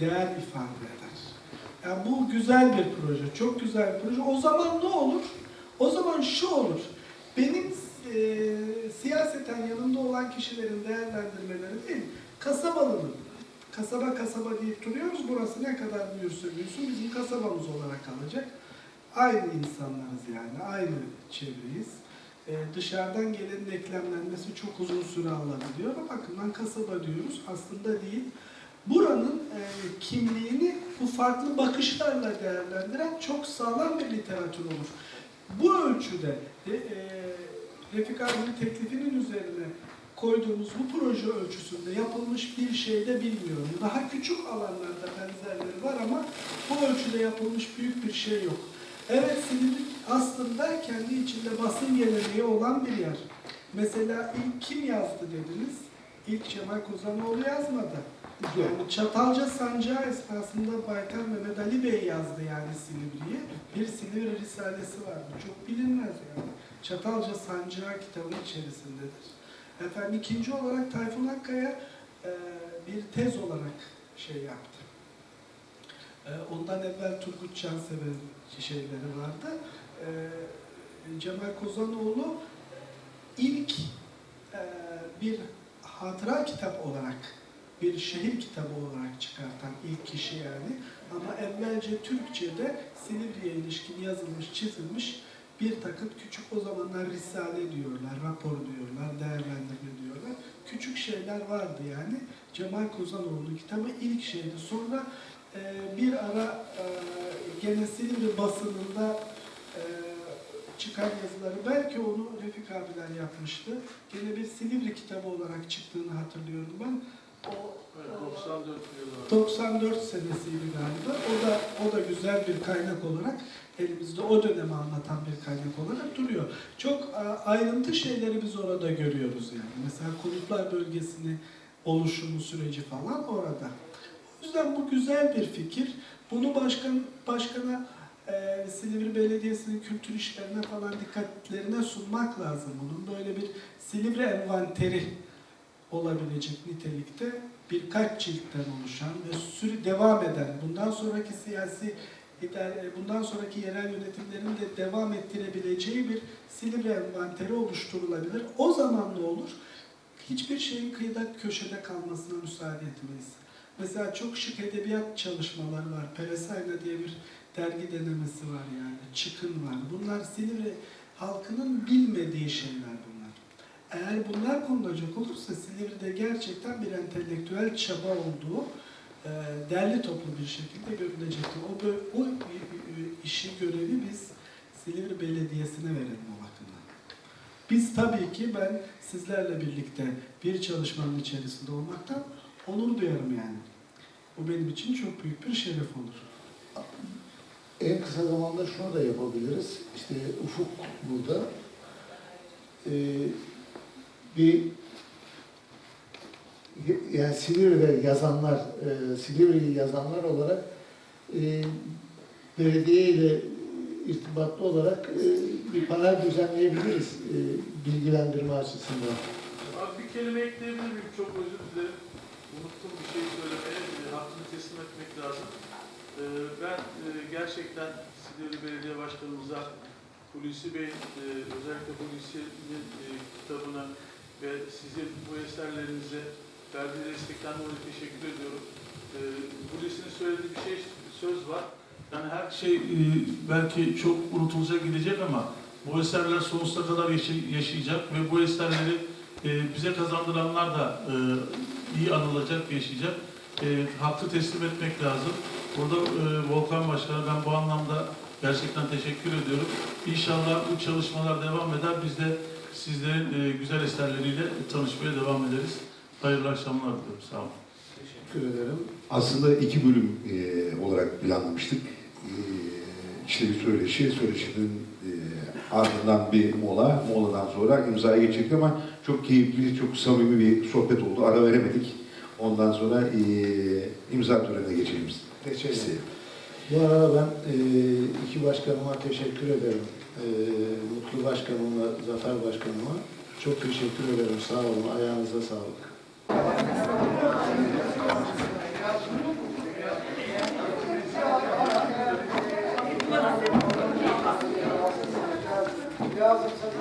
değer ifade eder. Yani bu güzel bir proje, çok güzel bir proje. O zaman ne olur? O zaman şu olur. Benim e, siyaseten yanımda olan kişilerin değerlendirmeleri değil, kasabalının, kasaba kasaba deyip duruyoruz. Burası ne kadar büyürse büyüsün bizim kasabamız olarak kalacak. Aynı insanlarız yani, aynı çevreyiz. Ee, dışarıdan gelenin eklemlenmesi çok uzun süre alabiliyor. O bakımdan kasaba diyoruz, aslında değil. Buranın e, kimliğini bu farklı bakışlarla değerlendiren çok sağlam bir literatür olur. Bu ölçüde e, e, Refik abinin teklifinin üzerine koyduğumuz bu proje ölçüsünde yapılmış bir şey de bilmiyorum. Daha küçük alanlarda benzerleri var ama bu ölçüde yapılmış büyük bir şey yok. Evet Silivri aslında kendi içinde basın geleneği olan bir yer. Mesela ilk kim yazdı dediniz? İlk Cemal Kozanoğlu yazmadı. Yani Çatalca Sancağı esnasında Baytar Mehmet Ali Bey yazdı yani Silivri'yi. Bir Silivri Risalesi vardı. Çok bilinmez yani. Çatalca Sancağı kitabının içerisindedir. Efendim ikinci olarak Tayfun Akkaya e, bir tez olarak şey yaptı. E, ondan evvel Turgut Cansever'in şeyleri vardı. E, Cemal Kozanoğlu ilk e, bir hatıra kitap olarak, bir şehir kitabı olarak çıkartan ilk kişi yani. Ama evvelce Türkçe'de Silivri'ye ilişkin yazılmış, çizilmiş bir takım küçük o zamanlar risale diyorlar, rapor diyorlar, değerlendirme diyorlar. Küçük şeyler vardı yani. Cemal Kozanoğlu'nun kitabı ilk şeydi. Sonra e, bir ara e, gene Silivri basınında e, çıkan yazıları belki onu Refik abiler yapmıştı. Gene bir Silivri kitabı olarak çıktığını hatırlıyorum ben. O, Evet, 94 yılı. 94 senesiydi galiba. O da o da güzel bir kaynak olarak elimizde o dönemi anlatan bir kaynak olarak duruyor. Çok ayrıntı şeyleri biz orada görüyoruz yani. Mesela konutlar bölgesini oluşumu süreci falan orada. O yüzden bu güzel bir fikir. Bunu başkan başkana e, Silivri Belediyesi'nin kültür işlerine falan dikkatlerine sunmak lazım bunun. Böyle bir Silivri envanteri olabilecek nitelikte birkaç ciltten oluşan ve sürü devam eden, bundan sonraki siyasi idare- bundan sonraki yerel yönetimlerin de devam ettirebileceği bir Silivri envanteri oluşturulabilir. O zaman ne olur? Hiçbir şeyin kıyıda köşede kalmasına müsaade etmeyiz. Mesela çok şık edebiyat çalışmaları var. Peresayna diye bir dergi denemesi var yani. Çıkın var. Bunlar Silivri halkının bilmediği şeyler bunlar. Eğer bunlar konulacak olursa Silivri'de gerçekten bir entelektüel çaba olduğu e, derli toplu bir şekilde görülecektir. O, o işi görevi biz Silivri Belediyesi'ne verelim o bakımdan. Biz tabii ki ben sizlerle birlikte bir çalışmanın içerisinde olmaktan onur duyarım yani. Bu benim için çok büyük bir şeref olur. En kısa zamanda şunu da yapabiliriz. İşte Ufuk burada. Ee, bir yani Silivri'de yazanlar, e, Silivri'yi yazanlar olarak e, belediye ile irtibatlı olarak e, bir panel düzenleyebiliriz e, bilgilendirme açısından. Abi bir kelime ekleyebilir miyim? Çok özür dilerim. Unuttum bir şey söylemeye. E, hakkını teslim etmek lazım. E, ben e, gerçekten Silivri Belediye Başkanımıza Hulusi Bey, e, özellikle Hulusi'nin e, kitabına ve sizin bu eserlerinize verdiği destekten dolayı teşekkür ediyorum. E, Hulusi'nin söylediği bir şey söz var. Yani her şey e, belki çok unutulacak gidecek ama bu eserler sonsuza kadar yaşay- yaşayacak ve bu eserleri e, bize kazandıranlar da e, iyi anılacak, yaşayacak. E, hakkı teslim etmek lazım. Burada e, Volkan Başkan'a ben bu anlamda gerçekten teşekkür ediyorum. İnşallah bu çalışmalar devam eder. Biz de sizlerin e, güzel eserleriyle tanışmaya devam ederiz. Hayırlı akşamlar diliyorum. Sağ olun. Teşekkür ederim. Aslında iki bölüm e, olarak planlamıştık. E, işte bir söyleşi, söyleşinin e, ardından bir mola, moladan sonra imzaya geçecektik ama çok keyifli, çok samimi bir sohbet oldu. Ara veremedik. Ondan sonra e, imza törenine geçelim. Geçelim. İstedim. Bu arada ben e, iki başkanıma teşekkür ederim. E, Mutlu Başkanımla Zafer Başkanıma çok teşekkür ederim. Sağ olun. Ayağınıza sağlık. Yazın sen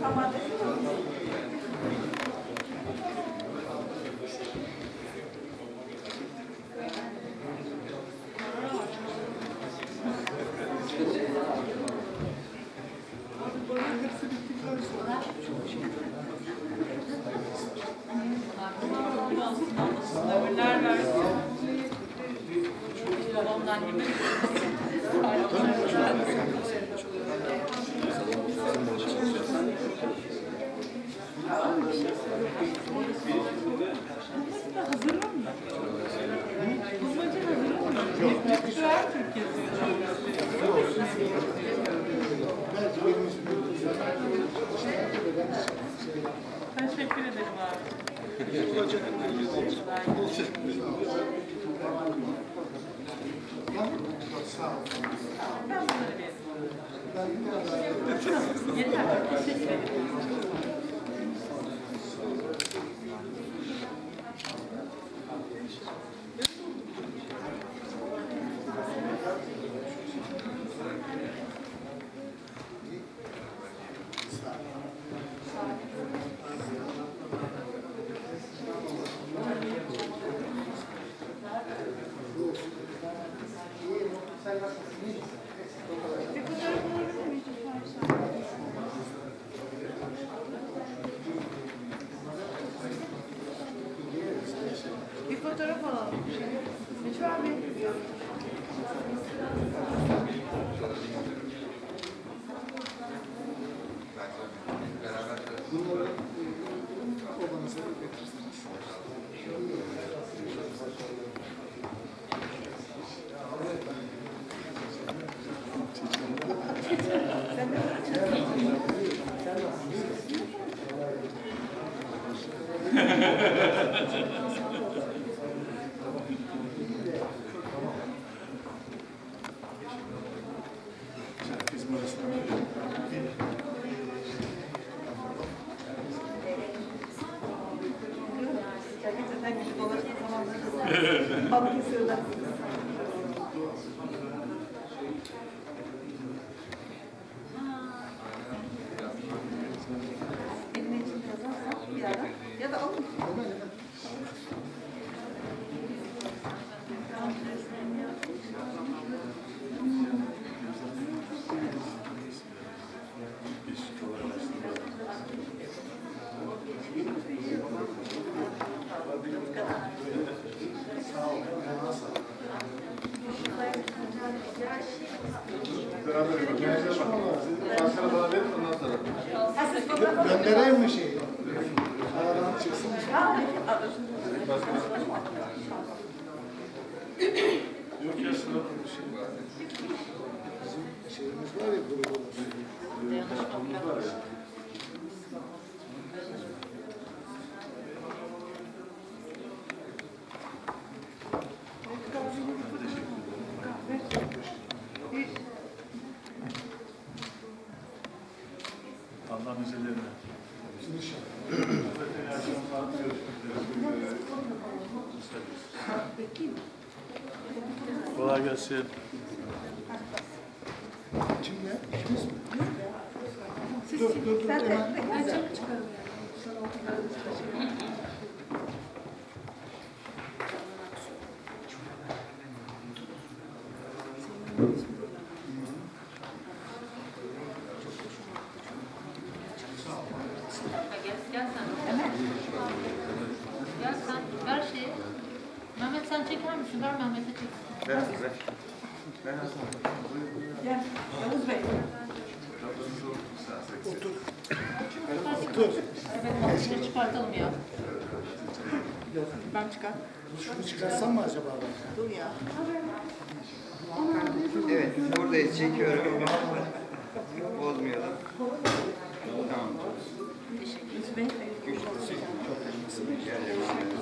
Tamam. Teşekkür Göndereyim mi şeyi? Aradan çıksın. Yok ya sıra şey var. Bizim şeyimiz var ya grubumuz. Ee, Dayanışmamız var ya. çıkar. Şunu çıkarsam mı acaba? Dur ya. Evet, buradayız. Çekiyorum. Bozmuyorum. Tamam. Teşekkür ederim. Çok teşekkür ederim.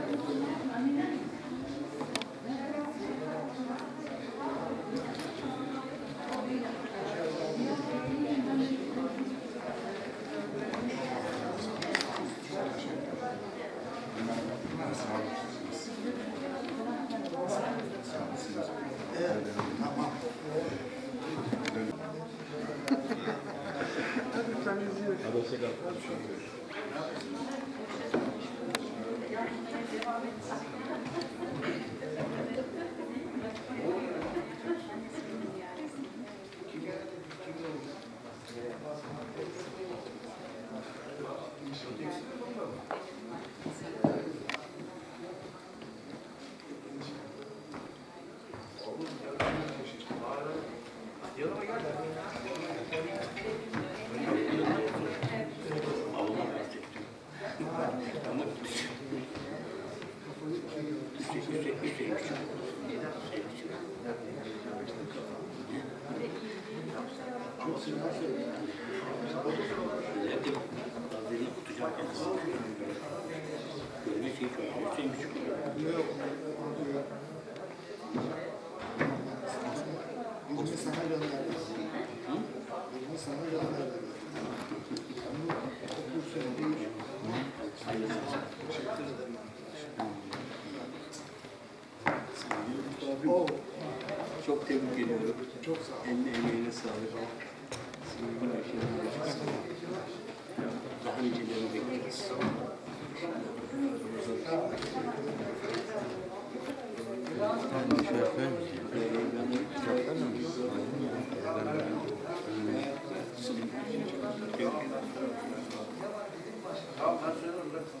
tebrik ediyorum. Çok sağ olun. Eline emeğine sağlık. Sevgili yaşayan yaşasın. Daha nicelerini bekleriz. Tamam ben söylüyorum.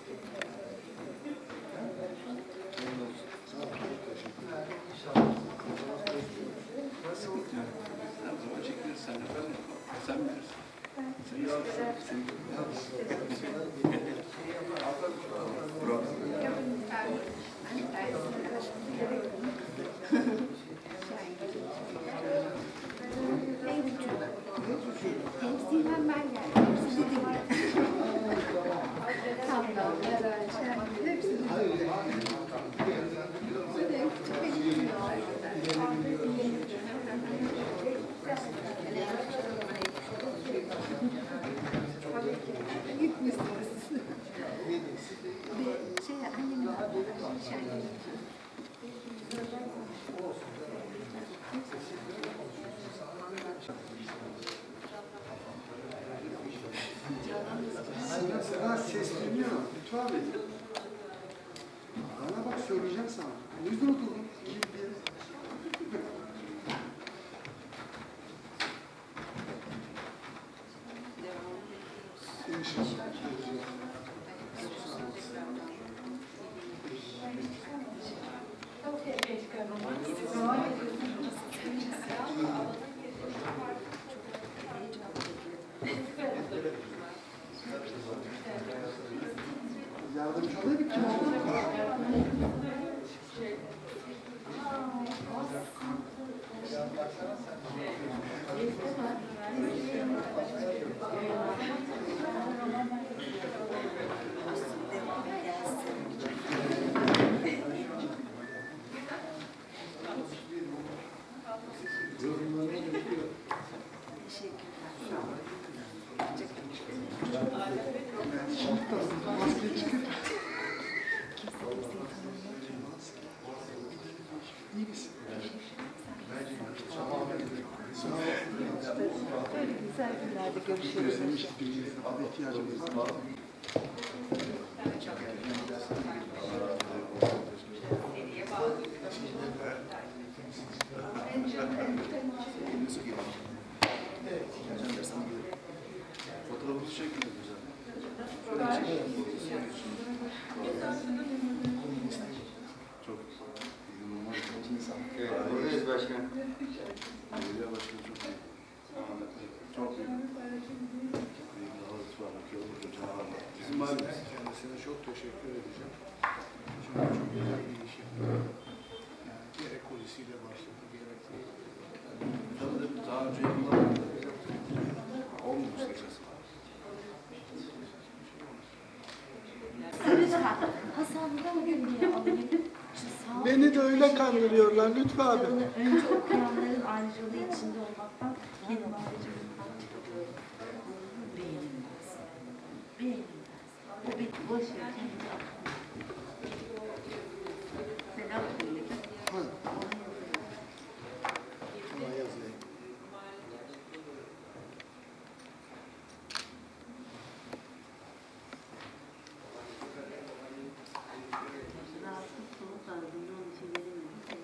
Lütfü abi.